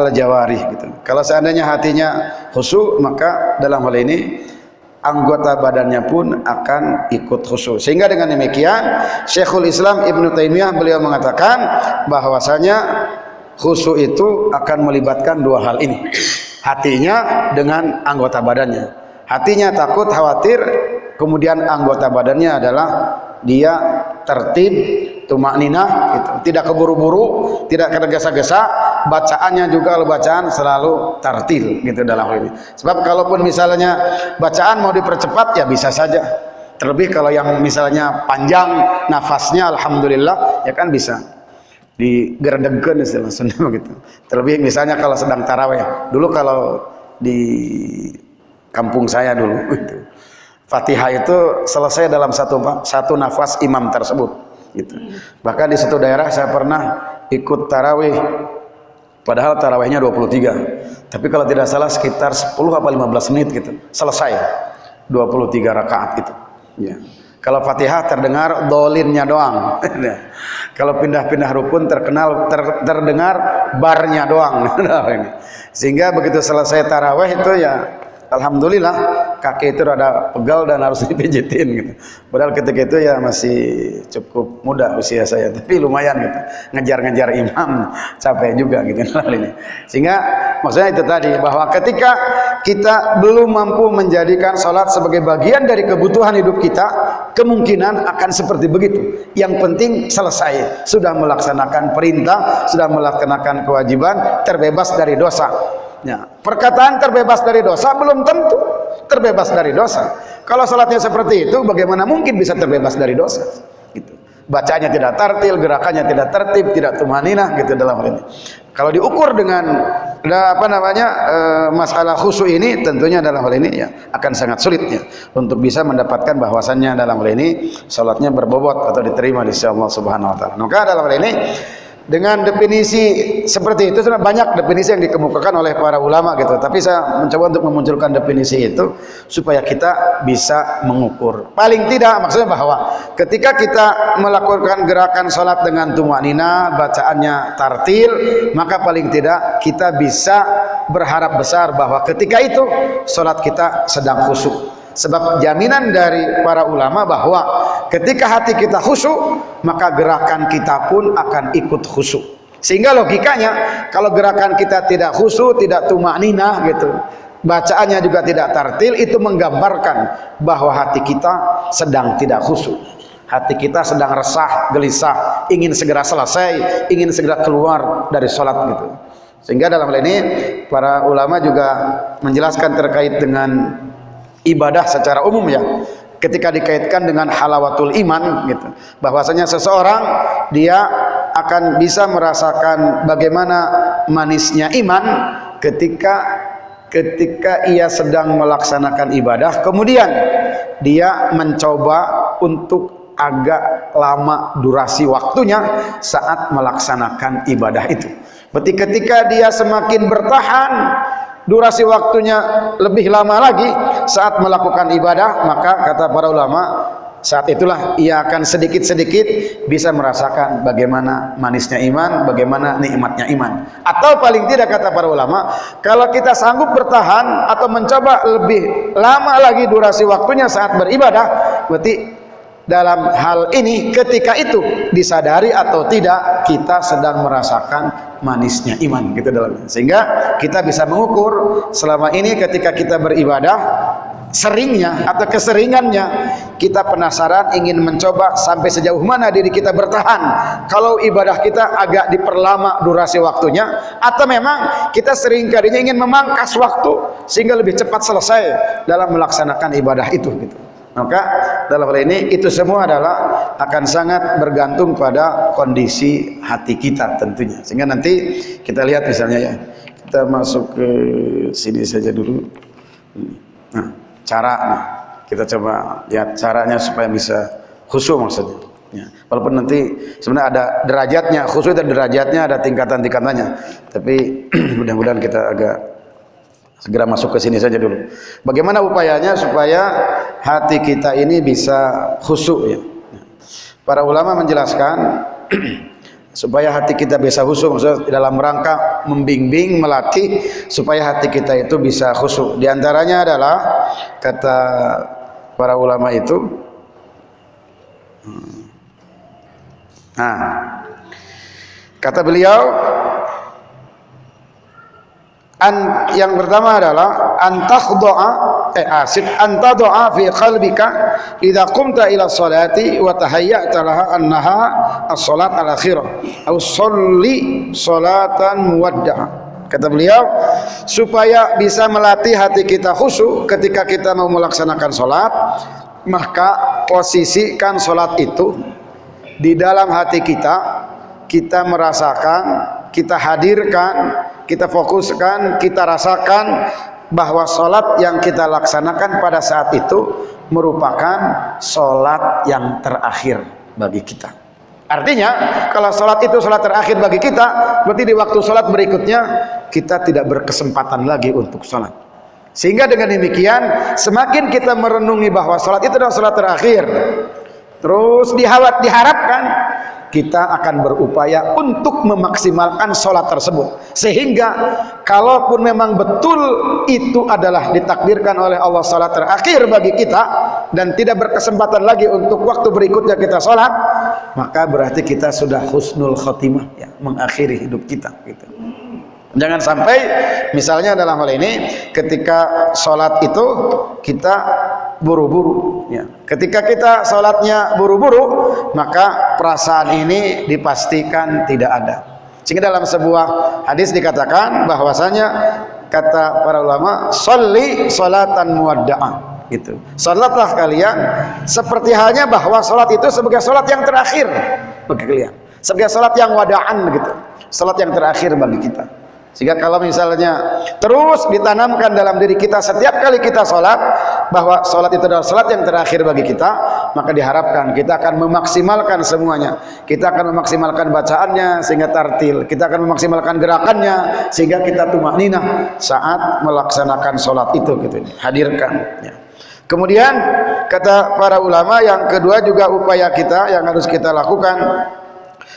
Speaker 2: al-jawarih gitu. Kalau seandainya hatinya khusyuk maka dalam hal ini anggota badannya pun akan ikut khusyuk sehingga dengan demikian Syekhul Islam Ibnu Taimiyah beliau mengatakan bahwasanya khusyuk itu akan melibatkan dua hal ini. Hatinya dengan anggota badannya. Hatinya takut khawatir kemudian anggota badannya adalah dia tertib tumak ninah gitu. tidak keburu-buru tidak tergesa-gesa bacaannya juga bacaan selalu tertil gitu dalam hal ini sebab kalaupun misalnya bacaan mau dipercepat ya bisa saja terlebih kalau yang misalnya panjang nafasnya Alhamdulillah ya kan bisa digeredegkan istilah Sunda begitu. Terlebih misalnya kalau sedang taraweh. Dulu kalau di kampung saya dulu gitu. Fatihah itu selesai dalam satu satu nafas imam tersebut gitu. Bahkan di satu daerah saya pernah ikut tarawih padahal tarawihnya 23. Tapi kalau tidak salah sekitar 10 apa 15 menit gitu. Selesai 23 rakaat itu. Ya. Kalau Fatihah terdengar dolinnya doang. Kalau pindah-pindah rukun terkenal ter, terdengar barnya doang. Sehingga begitu selesai taraweh itu ya Alhamdulillah kaki itu rada pegal dan harus dipijitin gitu. Padahal ketika itu ya masih cukup muda usia saya, tapi lumayan gitu. Ngejar-ngejar imam capek juga gitu ini. Sehingga maksudnya itu tadi bahwa ketika kita belum mampu menjadikan sholat sebagai bagian dari kebutuhan hidup kita, kemungkinan akan seperti begitu. Yang penting selesai, sudah melaksanakan perintah, sudah melaksanakan kewajiban, terbebas dari dosa. Ya, perkataan terbebas dari dosa belum tentu terbebas dari dosa. Kalau salatnya seperti itu, bagaimana mungkin bisa terbebas dari dosa? Gitu. Bacanya tidak tertil, gerakannya tidak tertib, tidak tumaninah gitu dalam hal ini. Kalau diukur dengan apa namanya e, masalah khusyuk ini, tentunya dalam hal ini ya akan sangat sulit ya untuk bisa mendapatkan bahwasannya dalam hal ini salatnya berbobot atau diterima di sisi Allah Subhanahu Wa Taala. Maka dalam hal ini dengan definisi seperti itu sudah banyak definisi yang dikemukakan oleh para ulama gitu. Tapi saya mencoba untuk memunculkan definisi itu supaya kita bisa mengukur. Paling tidak maksudnya bahwa ketika kita melakukan gerakan sholat dengan tumanina bacaannya tartil maka paling tidak kita bisa berharap besar bahwa ketika itu sholat kita sedang khusyuk sebab jaminan dari para ulama bahwa ketika hati kita khusyuk maka gerakan kita pun akan ikut khusyuk. Sehingga logikanya kalau gerakan kita tidak khusyuk tidak tumak nina gitu bacaannya juga tidak tartil itu menggambarkan bahwa hati kita sedang tidak khusyuk. Hati kita sedang resah gelisah ingin segera selesai ingin segera keluar dari sholat gitu. Sehingga dalam hal ini para ulama juga menjelaskan terkait dengan ibadah secara umum ya. Ketika dikaitkan dengan halawatul iman gitu. Bahwasanya seseorang dia akan bisa merasakan bagaimana manisnya iman ketika ketika ia sedang melaksanakan ibadah. Kemudian dia mencoba untuk agak lama durasi waktunya saat melaksanakan ibadah itu. Ketika dia semakin bertahan durasi waktunya lebih lama lagi saat melakukan ibadah maka kata para ulama saat itulah ia akan sedikit-sedikit bisa merasakan bagaimana manisnya iman, bagaimana nikmatnya iman. Atau paling tidak kata para ulama, kalau kita sanggup bertahan atau mencoba lebih lama lagi durasi waktunya saat beribadah, berarti dalam hal ini ketika itu disadari atau tidak kita sedang merasakan manisnya iman gitu dalam sehingga kita bisa mengukur selama ini ketika kita beribadah seringnya atau keseringannya kita penasaran ingin mencoba sampai sejauh mana diri kita bertahan. Kalau ibadah kita agak diperlama durasi waktunya atau memang kita sering kalinya ingin memangkas waktu sehingga lebih cepat selesai dalam melaksanakan ibadah itu gitu maka dalam hal ini itu semua adalah akan sangat bergantung pada kondisi hati kita tentunya. Sehingga nanti kita lihat misalnya ya, kita masuk ke sini saja dulu. Nah, cara nah, kita coba lihat caranya supaya bisa khusyuk maksudnya. Ya. Walaupun nanti sebenarnya ada derajatnya, khusyuk dan derajatnya ada tingkatan-tingkatannya. Tapi mudah-mudahan kita agak segera masuk ke sini saja dulu. Bagaimana upayanya supaya hati kita ini bisa khusyuk ya. Para ulama menjelaskan supaya hati kita bisa khusyuk maksudnya dalam rangka membimbing melatih supaya hati kita itu bisa khusyuk. Di antaranya adalah kata para ulama itu hmm. Nah, kata beliau an yang pertama adalah antakhdoa eh asif antadoa fi qalbika idza qumta ila salati wa tahayyata laha annaha as-salat al-akhirah. Au sholli salatan muwadda'a. Kata beliau supaya bisa melatih hati kita khusyuk ketika kita mau melaksanakan salat maka posisikan salat itu di dalam hati kita kita merasakan kita hadirkan kita fokuskan, kita rasakan bahwa sholat yang kita laksanakan pada saat itu merupakan sholat yang terakhir bagi kita. Artinya, kalau sholat itu sholat terakhir bagi kita, berarti di waktu sholat berikutnya kita tidak berkesempatan lagi untuk sholat. Sehingga dengan demikian, semakin kita merenungi bahwa sholat itu adalah sholat terakhir, terus diharapkan kita akan berupaya untuk memaksimalkan sholat tersebut sehingga kalaupun memang betul itu adalah ditakdirkan oleh Allah sholat terakhir bagi kita dan tidak berkesempatan lagi untuk waktu berikutnya kita sholat maka berarti kita sudah husnul khotimah ya, mengakhiri hidup kita gitu. Jangan sampai misalnya dalam hal ini ketika sholat itu kita buru-buru. Ya. Ketika kita sholatnya buru-buru, maka perasaan ini dipastikan tidak ada. Sehingga dalam sebuah hadis dikatakan bahwasanya kata para ulama, "Sholli sholatan muwadda'ah." Gitu. Salatlah kalian seperti halnya bahwa salat itu sebagai salat yang terakhir bagi kalian. Sebagai salat yang wadaan gitu. Salat yang terakhir bagi kita. Sehingga kalau misalnya terus ditanamkan dalam diri kita setiap kali kita sholat bahwa sholat itu adalah sholat yang terakhir bagi kita, maka diharapkan kita akan memaksimalkan semuanya. Kita akan memaksimalkan bacaannya sehingga tartil. Kita akan memaksimalkan gerakannya sehingga kita tumak nina saat melaksanakan sholat itu gitu. Hadirkan. Ya. Kemudian kata para ulama yang kedua juga upaya kita yang harus kita lakukan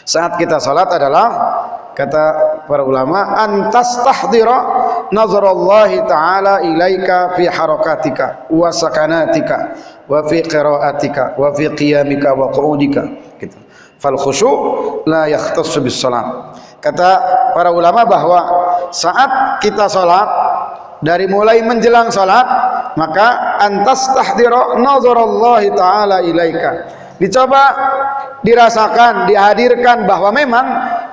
Speaker 2: saat kita sholat adalah kata para ulama antas tahdira nazarallahi taala ilaika fi harakatika wa sakanatika wa fi qiraatika wa fi qiyamika wa qu'udika. Gitu. Fal khusyu' la yahtassu bis salat. Kata para ulama bahwa saat kita salat dari mulai menjelang salat maka antas tahdira nazarallahi taala ilaika. Dicoba dirasakan dihadirkan bahwa memang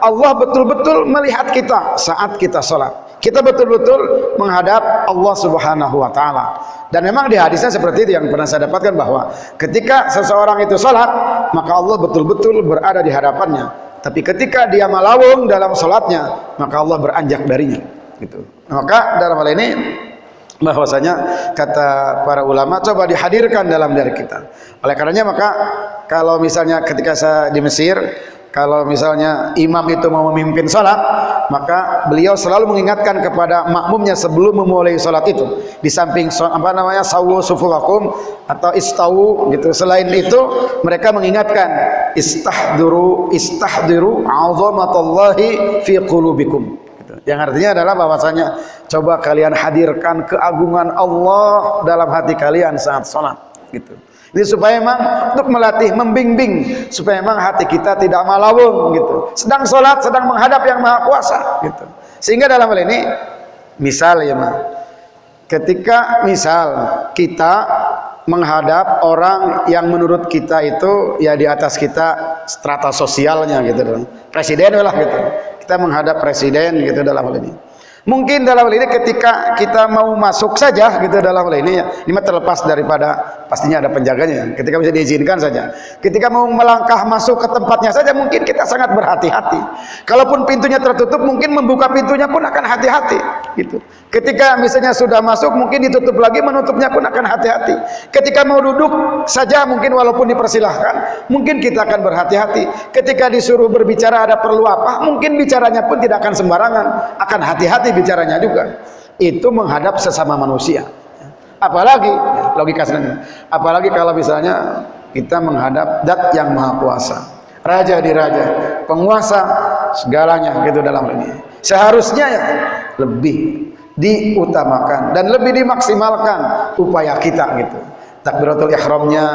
Speaker 2: Allah betul-betul melihat kita saat kita sholat. Kita betul-betul menghadap Allah subhanahu wa ta'ala. Dan memang di hadisnya seperti itu yang pernah saya dapatkan bahwa ketika seseorang itu sholat maka Allah betul-betul berada di hadapannya. Tapi ketika dia malawung dalam sholatnya maka Allah beranjak darinya. Gitu. maka dalam hal ini bahwasanya kata para ulama coba dihadirkan dalam diri kita. Oleh karenanya maka kalau misalnya ketika saya di Mesir kalau misalnya imam itu mau memimpin salat maka beliau selalu mengingatkan kepada makmumnya sebelum memulai salat itu. Di samping apa namanya sawu sufuwakum atau istawu gitu. Selain itu mereka mengingatkan istahduru istahdiru azamatallahi fi qulubikum. Yang artinya adalah bahwasanya coba kalian hadirkan keagungan Allah dalam hati kalian saat sholat gitu ini supaya memang untuk melatih membimbing. Supaya memang hati kita tidak malawung gitu. Sedang sholat sedang menghadap yang maha kuasa gitu. Sehingga dalam hal ini misal ya mah ketika misal kita menghadap orang yang menurut kita itu ya di atas kita strata sosialnya gitu. Presiden lah gitu. Kita menghadap presiden gitu dalam hal ini Mungkin dalam hal ini ketika kita mau masuk saja gitu dalam hal ini ya, ini terlepas daripada pastinya ada penjaganya. Ketika bisa diizinkan saja. Ketika mau melangkah masuk ke tempatnya saja mungkin kita sangat berhati-hati. Kalaupun pintunya tertutup mungkin membuka pintunya pun akan hati-hati gitu. Ketika misalnya sudah masuk mungkin ditutup lagi menutupnya pun akan hati-hati. Ketika mau duduk saja mungkin walaupun dipersilahkan mungkin kita akan berhati-hati. Ketika disuruh berbicara ada perlu apa mungkin bicaranya pun tidak akan sembarangan akan hati-hati bicaranya juga. Itu menghadap sesama manusia. Apalagi logika sebenarnya. Apalagi kalau misalnya kita menghadap dat yang maha kuasa. Raja di raja. Penguasa segalanya gitu dalam ini seharusnya ya lebih diutamakan dan lebih dimaksimalkan upaya kita gitu. Takbiratul ihramnya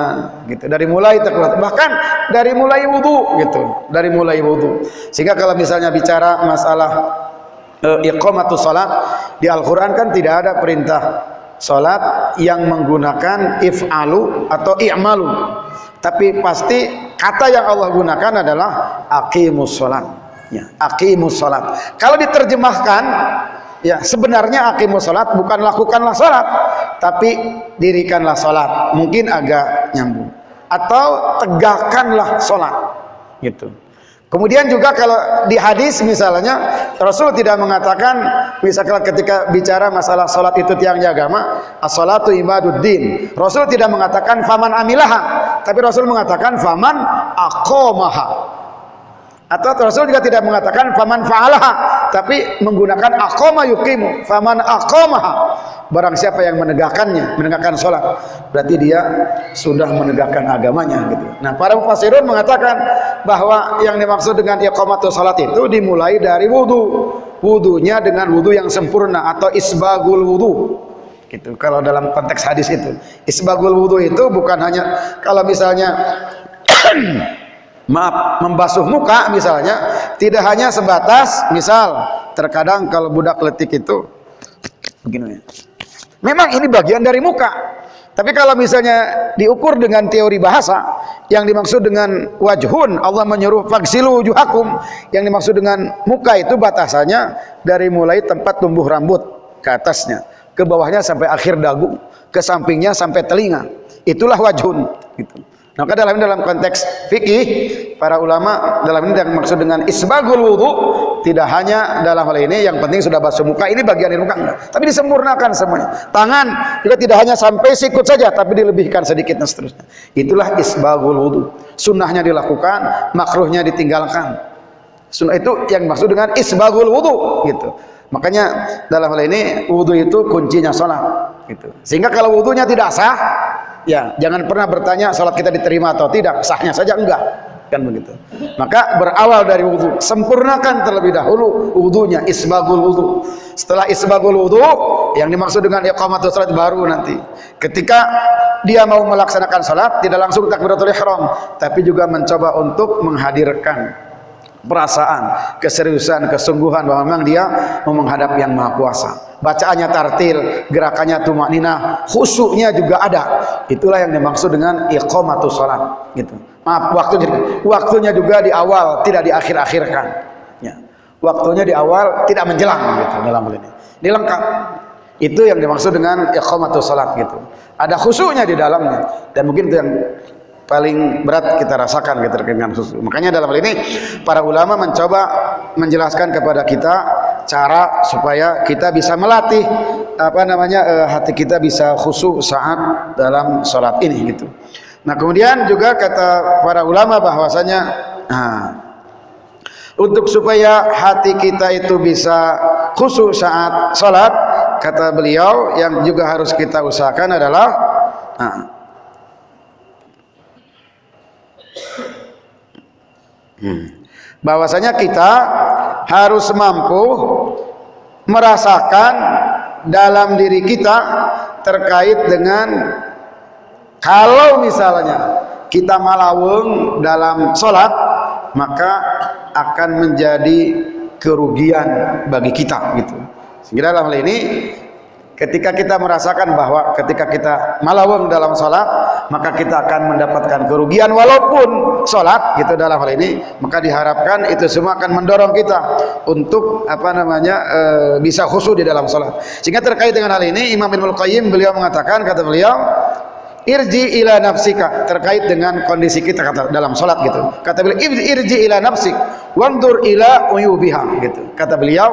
Speaker 2: gitu. Dari mulai takbirat bahkan dari mulai wudu gitu. Dari mulai wudu. Sehingga kalau misalnya bicara masalah uh, iqamatus salat di Al-Qur'an kan tidak ada perintah salat yang menggunakan if'alu atau i'malu. Tapi pasti kata yang Allah gunakan adalah aqimus salat. Ya, aqimus salat. Kalau diterjemahkan ya sebenarnya aqimus salat bukan lakukanlah salat, tapi dirikanlah salat. Mungkin agak nyambung. Atau tegakkanlah salat. Gitu. Kemudian juga kalau di hadis misalnya Rasul tidak mengatakan misalnya ketika bicara masalah salat itu tiangnya agama, as-salatu ibaduddin. Rasul tidak mengatakan faman amilaha, tapi Rasul mengatakan faman aqamaha. Atau Rasul juga tidak mengatakan faman fa'alaha, tapi menggunakan aqama yuqimu, faman aqamaha. Barang siapa yang menegakkannya, menegakkan salat, berarti dia sudah menegakkan agamanya gitu. Nah, para mufassirun mengatakan bahwa yang dimaksud dengan iqamatus salat itu dimulai dari wudu. Wudunya dengan wudu yang sempurna atau isbagul wudu gitu kalau dalam konteks hadis itu isbagul wudu itu bukan hanya kalau misalnya maaf membasuh muka misalnya tidak hanya sebatas misal terkadang kalau budak letik itu begini. Memang ini bagian dari muka. Tapi kalau misalnya diukur dengan teori bahasa yang dimaksud dengan wajhun Allah menyuruh faksilu wujuhakum. Yang dimaksud dengan muka itu batasannya dari mulai tempat tumbuh rambut ke atasnya ke bawahnya sampai akhir dagu ke sampingnya sampai telinga. Itulah wajhun gitu Maka dalam dalam konteks fikih para ulama dalam ini yang maksud dengan isbagul wudu tidak hanya dalam hal ini yang penting sudah basuh muka ini bagian muka enggak, tapi disempurnakan semuanya. Tangan juga tidak hanya sampai sikut saja tapi dilebihkan sedikit dan seterusnya. Itulah isbagul wudu. Sunnahnya dilakukan, makruhnya ditinggalkan. Sunnah itu yang maksud dengan isbagul wudu gitu. Makanya dalam hal ini wudu itu kuncinya sholat gitu. Sehingga kalau wudunya tidak sah ya jangan pernah bertanya salat kita diterima atau tidak. Sahnya saja enggak. Kan begitu. Maka berawal dari wudhu sempurnakan terlebih dahulu wudhunya isbagul wudhu setelah isbagul wudhu yang dimaksud dengan iqamatul salat baru nanti. Ketika dia mau melaksanakan salat tidak langsung takbiratul ihram tapi juga mencoba untuk menghadirkan perasaan, keseriusan, kesungguhan bahwa memang dia mau menghadap yang maha kuasa. Bacaannya tartil, gerakannya tumak nina, khusyuknya juga ada. Itulah yang dimaksud dengan iqamatus salat gitu. Maaf, waktunya waktunya juga di awal, tidak di akhir-akhirkan. Ya. Waktunya di awal, tidak menjelang gitu dalam hal ini. Dilengkap. Itu yang dimaksud dengan iqamatus salat gitu. Ada khusyuknya di dalamnya dan mungkin itu yang paling berat kita rasakan gitu dengan susu. Makanya dalam hal ini para ulama mencoba menjelaskan kepada kita cara supaya kita bisa melatih apa namanya eh, hati kita bisa khusyuk saat dalam sholat ini gitu. Nah kemudian juga kata para ulama bahwasanya nah, untuk supaya hati kita itu bisa khusyuk saat sholat kata beliau yang juga harus kita usahakan adalah nah, Hmm. Bahwasanya kita harus mampu merasakan dalam diri kita terkait dengan kalau misalnya kita malaweng dalam sholat maka akan menjadi kerugian bagi kita gitu. Sehingga dalam hal ini Ketika kita merasakan bahwa ketika kita malaweng dalam sholat, maka kita akan mendapatkan kerugian walaupun sholat gitu dalam hal ini, maka diharapkan itu semua akan mendorong kita untuk apa namanya e, bisa khusyuk di dalam sholat. Sehingga terkait dengan hal ini, Imam Ibnu Qayyim beliau mengatakan kata beliau, irji ila nafsika terkait dengan kondisi kita kata dalam sholat gitu. Kata beliau irji ila nafsik, wandur ila uyubiha gitu. Kata beliau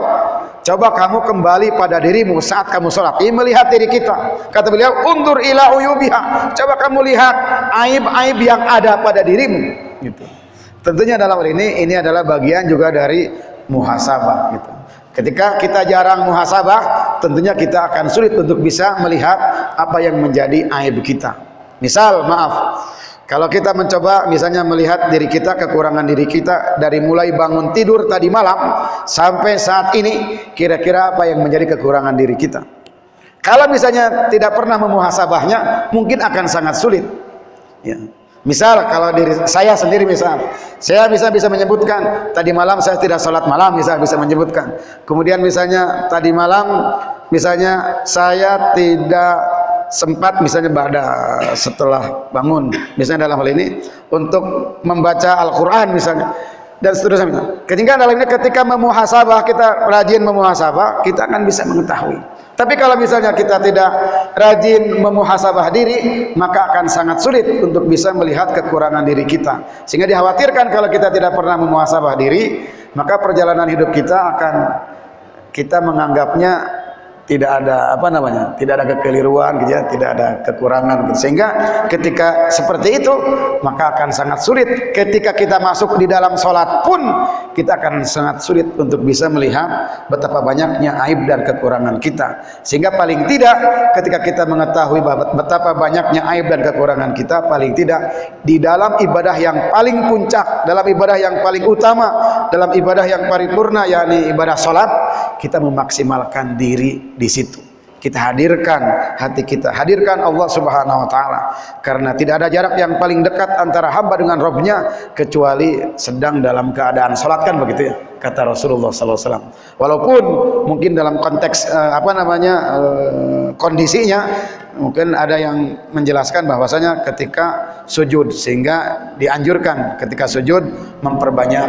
Speaker 2: Coba kamu kembali pada dirimu saat kamu sholat. Ini melihat diri kita. Kata beliau, undur ila uyubiha. Coba kamu lihat aib-aib yang ada pada dirimu. Gitu. Tentunya dalam hal ini, ini adalah bagian juga dari muhasabah. Gitu. Ketika kita jarang muhasabah, tentunya kita akan sulit untuk bisa melihat apa yang menjadi aib kita. Misal, maaf, kalau kita mencoba misalnya melihat diri kita, kekurangan diri kita dari mulai bangun tidur tadi malam sampai saat ini, kira-kira apa yang menjadi kekurangan diri kita? Kalau misalnya tidak pernah memuhasabahnya, mungkin akan sangat sulit. Ya. Misal kalau diri saya sendiri misal, saya bisa bisa menyebutkan tadi malam saya tidak sholat malam, misal bisa menyebutkan. Kemudian misalnya tadi malam, misalnya saya tidak sempat misalnya pada setelah bangun misalnya dalam hal ini untuk membaca Al-Quran misalnya dan seterusnya. Ketika dalam ini ketika memuhasabah kita rajin memuhasabah kita akan bisa mengetahui. Tapi kalau misalnya kita tidak rajin memuhasabah diri maka akan sangat sulit untuk bisa melihat kekurangan diri kita. Sehingga dikhawatirkan kalau kita tidak pernah memuhasabah diri maka perjalanan hidup kita akan kita menganggapnya tidak ada apa namanya tidak ada kekeliruan gitu ya tidak ada kekurangan gitu. sehingga ketika seperti itu maka akan sangat sulit ketika kita masuk di dalam sholat pun kita akan sangat sulit untuk bisa melihat betapa banyaknya aib dan kekurangan kita sehingga paling tidak ketika kita mengetahui betapa banyaknya aib dan kekurangan kita paling tidak di dalam ibadah yang paling puncak dalam ibadah yang paling utama dalam ibadah yang paripurna yakni ibadah sholat kita memaksimalkan diri di situ. Kita hadirkan hati kita, hadirkan Allah Subhanahu wa taala. Karena tidak ada jarak yang paling dekat antara hamba dengan Rabbnya kecuali sedang dalam keadaan salat kan begitu ya kata Rasulullah wasallam. Walaupun mungkin dalam konteks uh, apa namanya uh, kondisinya mungkin ada yang menjelaskan bahwasanya ketika sujud sehingga dianjurkan ketika sujud memperbanyak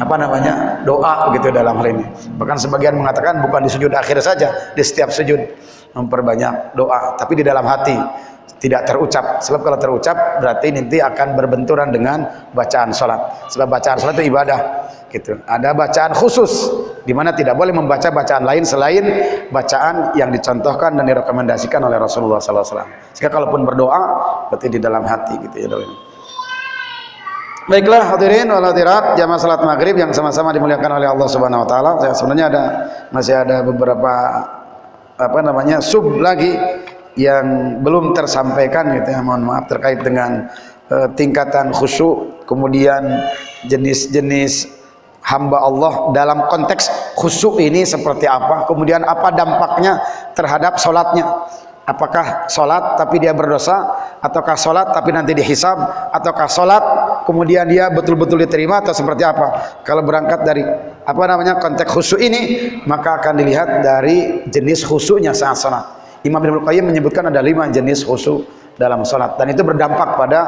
Speaker 2: apa namanya doa begitu dalam hal ini bahkan sebagian mengatakan bukan di sujud akhir saja di setiap sujud memperbanyak doa tapi di dalam hati tidak terucap. Sebab kalau terucap berarti nanti akan berbenturan dengan bacaan sholat. Sebab bacaan sholat itu ibadah gitu. Ada bacaan khusus di mana tidak boleh membaca bacaan lain selain bacaan yang dicontohkan dan direkomendasikan oleh Rasulullah SAW jika kalaupun berdoa berarti di dalam hati gitu ya Baiklah hadirin wal hadirat jamaah salat maghrib yang sama-sama dimuliakan oleh Allah Subhanahu wa taala. Saya sebenarnya ada masih ada beberapa apa namanya sub lagi yang belum tersampaikan gitu ya. Mohon maaf terkait dengan uh, tingkatan khusyuk, kemudian jenis-jenis hamba Allah dalam konteks khusyuk ini seperti apa, kemudian apa dampaknya terhadap salatnya apakah sholat tapi dia berdosa ataukah sholat tapi nanti dihisab ataukah sholat kemudian dia betul-betul diterima atau seperti apa kalau berangkat dari apa namanya konteks khusyuk ini maka akan dilihat dari jenis khusyuknya saat sholat Imam Ibn Qayyim menyebutkan ada lima jenis khusyuk dalam sholat. Dan itu berdampak pada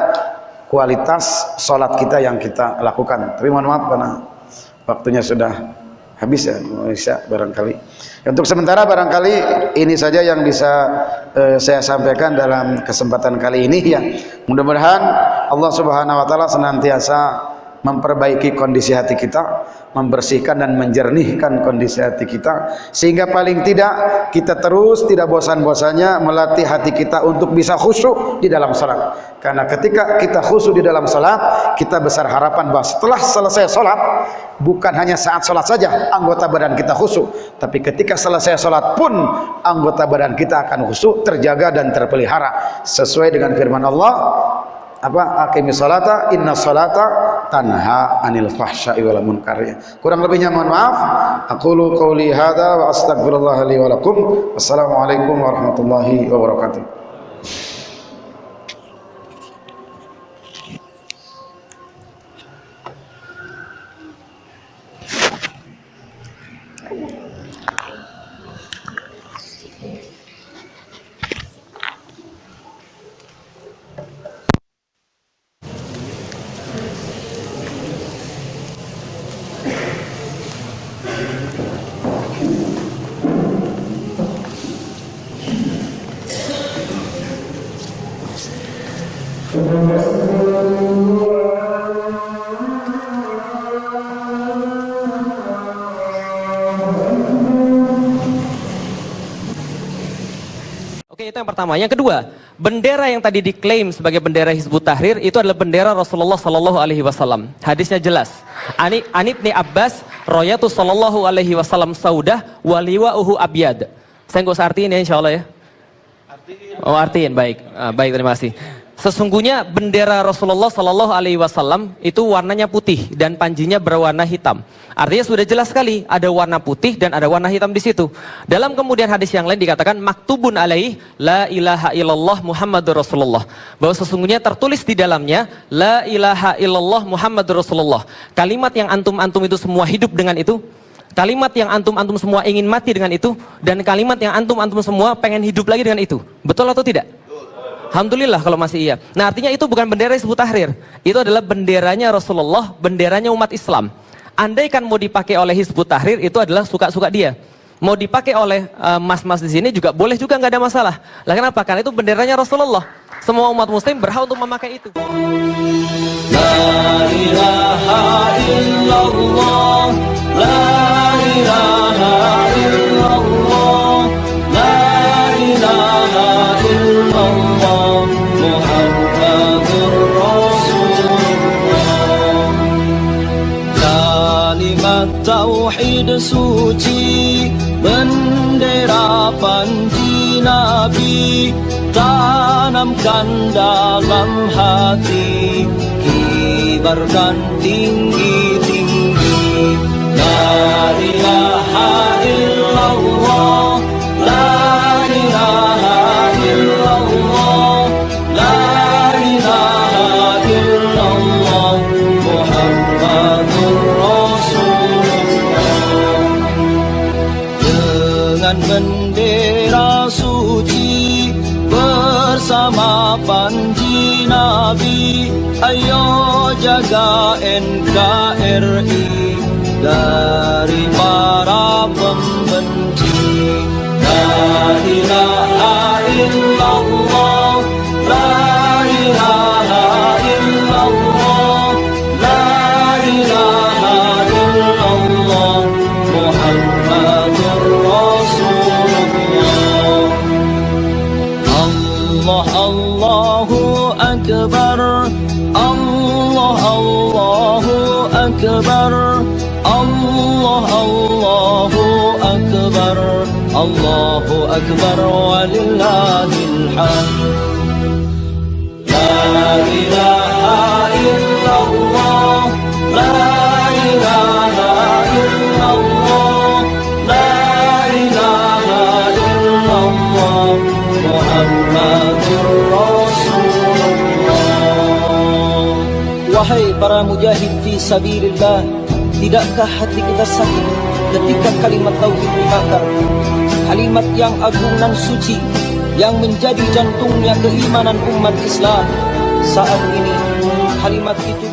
Speaker 2: kualitas sholat kita yang kita lakukan. Tapi mohon maaf karena waktunya sudah habis ya bisa barangkali. Untuk sementara barangkali ini saja yang bisa uh, saya sampaikan dalam kesempatan kali ini ya. Mudah-mudahan Allah subhanahu wa ta'ala senantiasa memperbaiki kondisi hati kita membersihkan dan menjernihkan kondisi hati kita sehingga paling tidak kita terus tidak bosan-bosannya melatih hati kita untuk bisa khusyuk di dalam salat. Karena ketika kita khusyuk di dalam salat kita besar harapan bahwa setelah selesai salat bukan hanya saat salat saja anggota badan kita khusyuk tapi ketika selesai salat pun anggota badan kita akan khusyuk terjaga dan terpelihara. Sesuai dengan firman Allah apa? Aqimis salata inna salata tanha anil fahsya'i wal munkar. Kurang lebihnya mohon maaf. Aqulu qauli hadza wa astaghfirullah li wa lakum. Wassalamualaikum warahmatullahi wabarakatuh
Speaker 3: yang pertama. Yang kedua, bendera yang tadi diklaim sebagai bendera Hizbut Tahrir itu adalah bendera Rasulullah Sallallahu Alaihi Wasallam. Hadisnya jelas. Ani Anibni Abbas, Royatu Sallallahu Alaihi Wasallam Saudah, Waliwa Uhu Abiyad. Saya nggak usah artiin ya, insya Allah ya. Oh artiin, baik, ah, baik terima kasih. Sesungguhnya bendera Rasulullah Sallallahu Alaihi Wasallam itu warnanya putih dan panjinya berwarna hitam. Artinya sudah jelas sekali ada warna putih dan ada warna hitam di situ. Dalam kemudian hadis yang lain dikatakan maktubun alaih la ilaha illallah Muhammadur Rasulullah. Bahwa sesungguhnya tertulis di dalamnya la ilaha illallah Muhammadur Rasulullah. Kalimat yang antum-antum itu semua hidup dengan itu. Kalimat yang antum-antum semua ingin mati dengan itu dan kalimat yang antum-antum semua pengen hidup lagi dengan itu. Betul atau tidak? Alhamdulillah kalau masih iya. Nah artinya itu bukan bendera Hizbut Tahrir. Itu adalah benderanya Rasulullah, benderanya umat Islam. Andai kan mau dipakai oleh Hizbut Tahrir itu adalah suka-suka dia. Mau dipakai oleh eh, mas-mas uh, di sini juga boleh juga nggak ada masalah. Lah kenapa? Karena itu benderanya Rasulullah. Semua umat muslim berhak untuk memakai itu. La ilaha illallah, la ilaha illallah, tauhid suci bendera panji nabi tanamkan dalam hati kibarkan tinggi-tinggi
Speaker 1: sabilillah Tidakkah hati kita sakit ketika kalimat tauhid dibakar? Kalimat yang agung dan suci Yang menjadi jantungnya keimanan umat Islam. Saat ini kalimat itu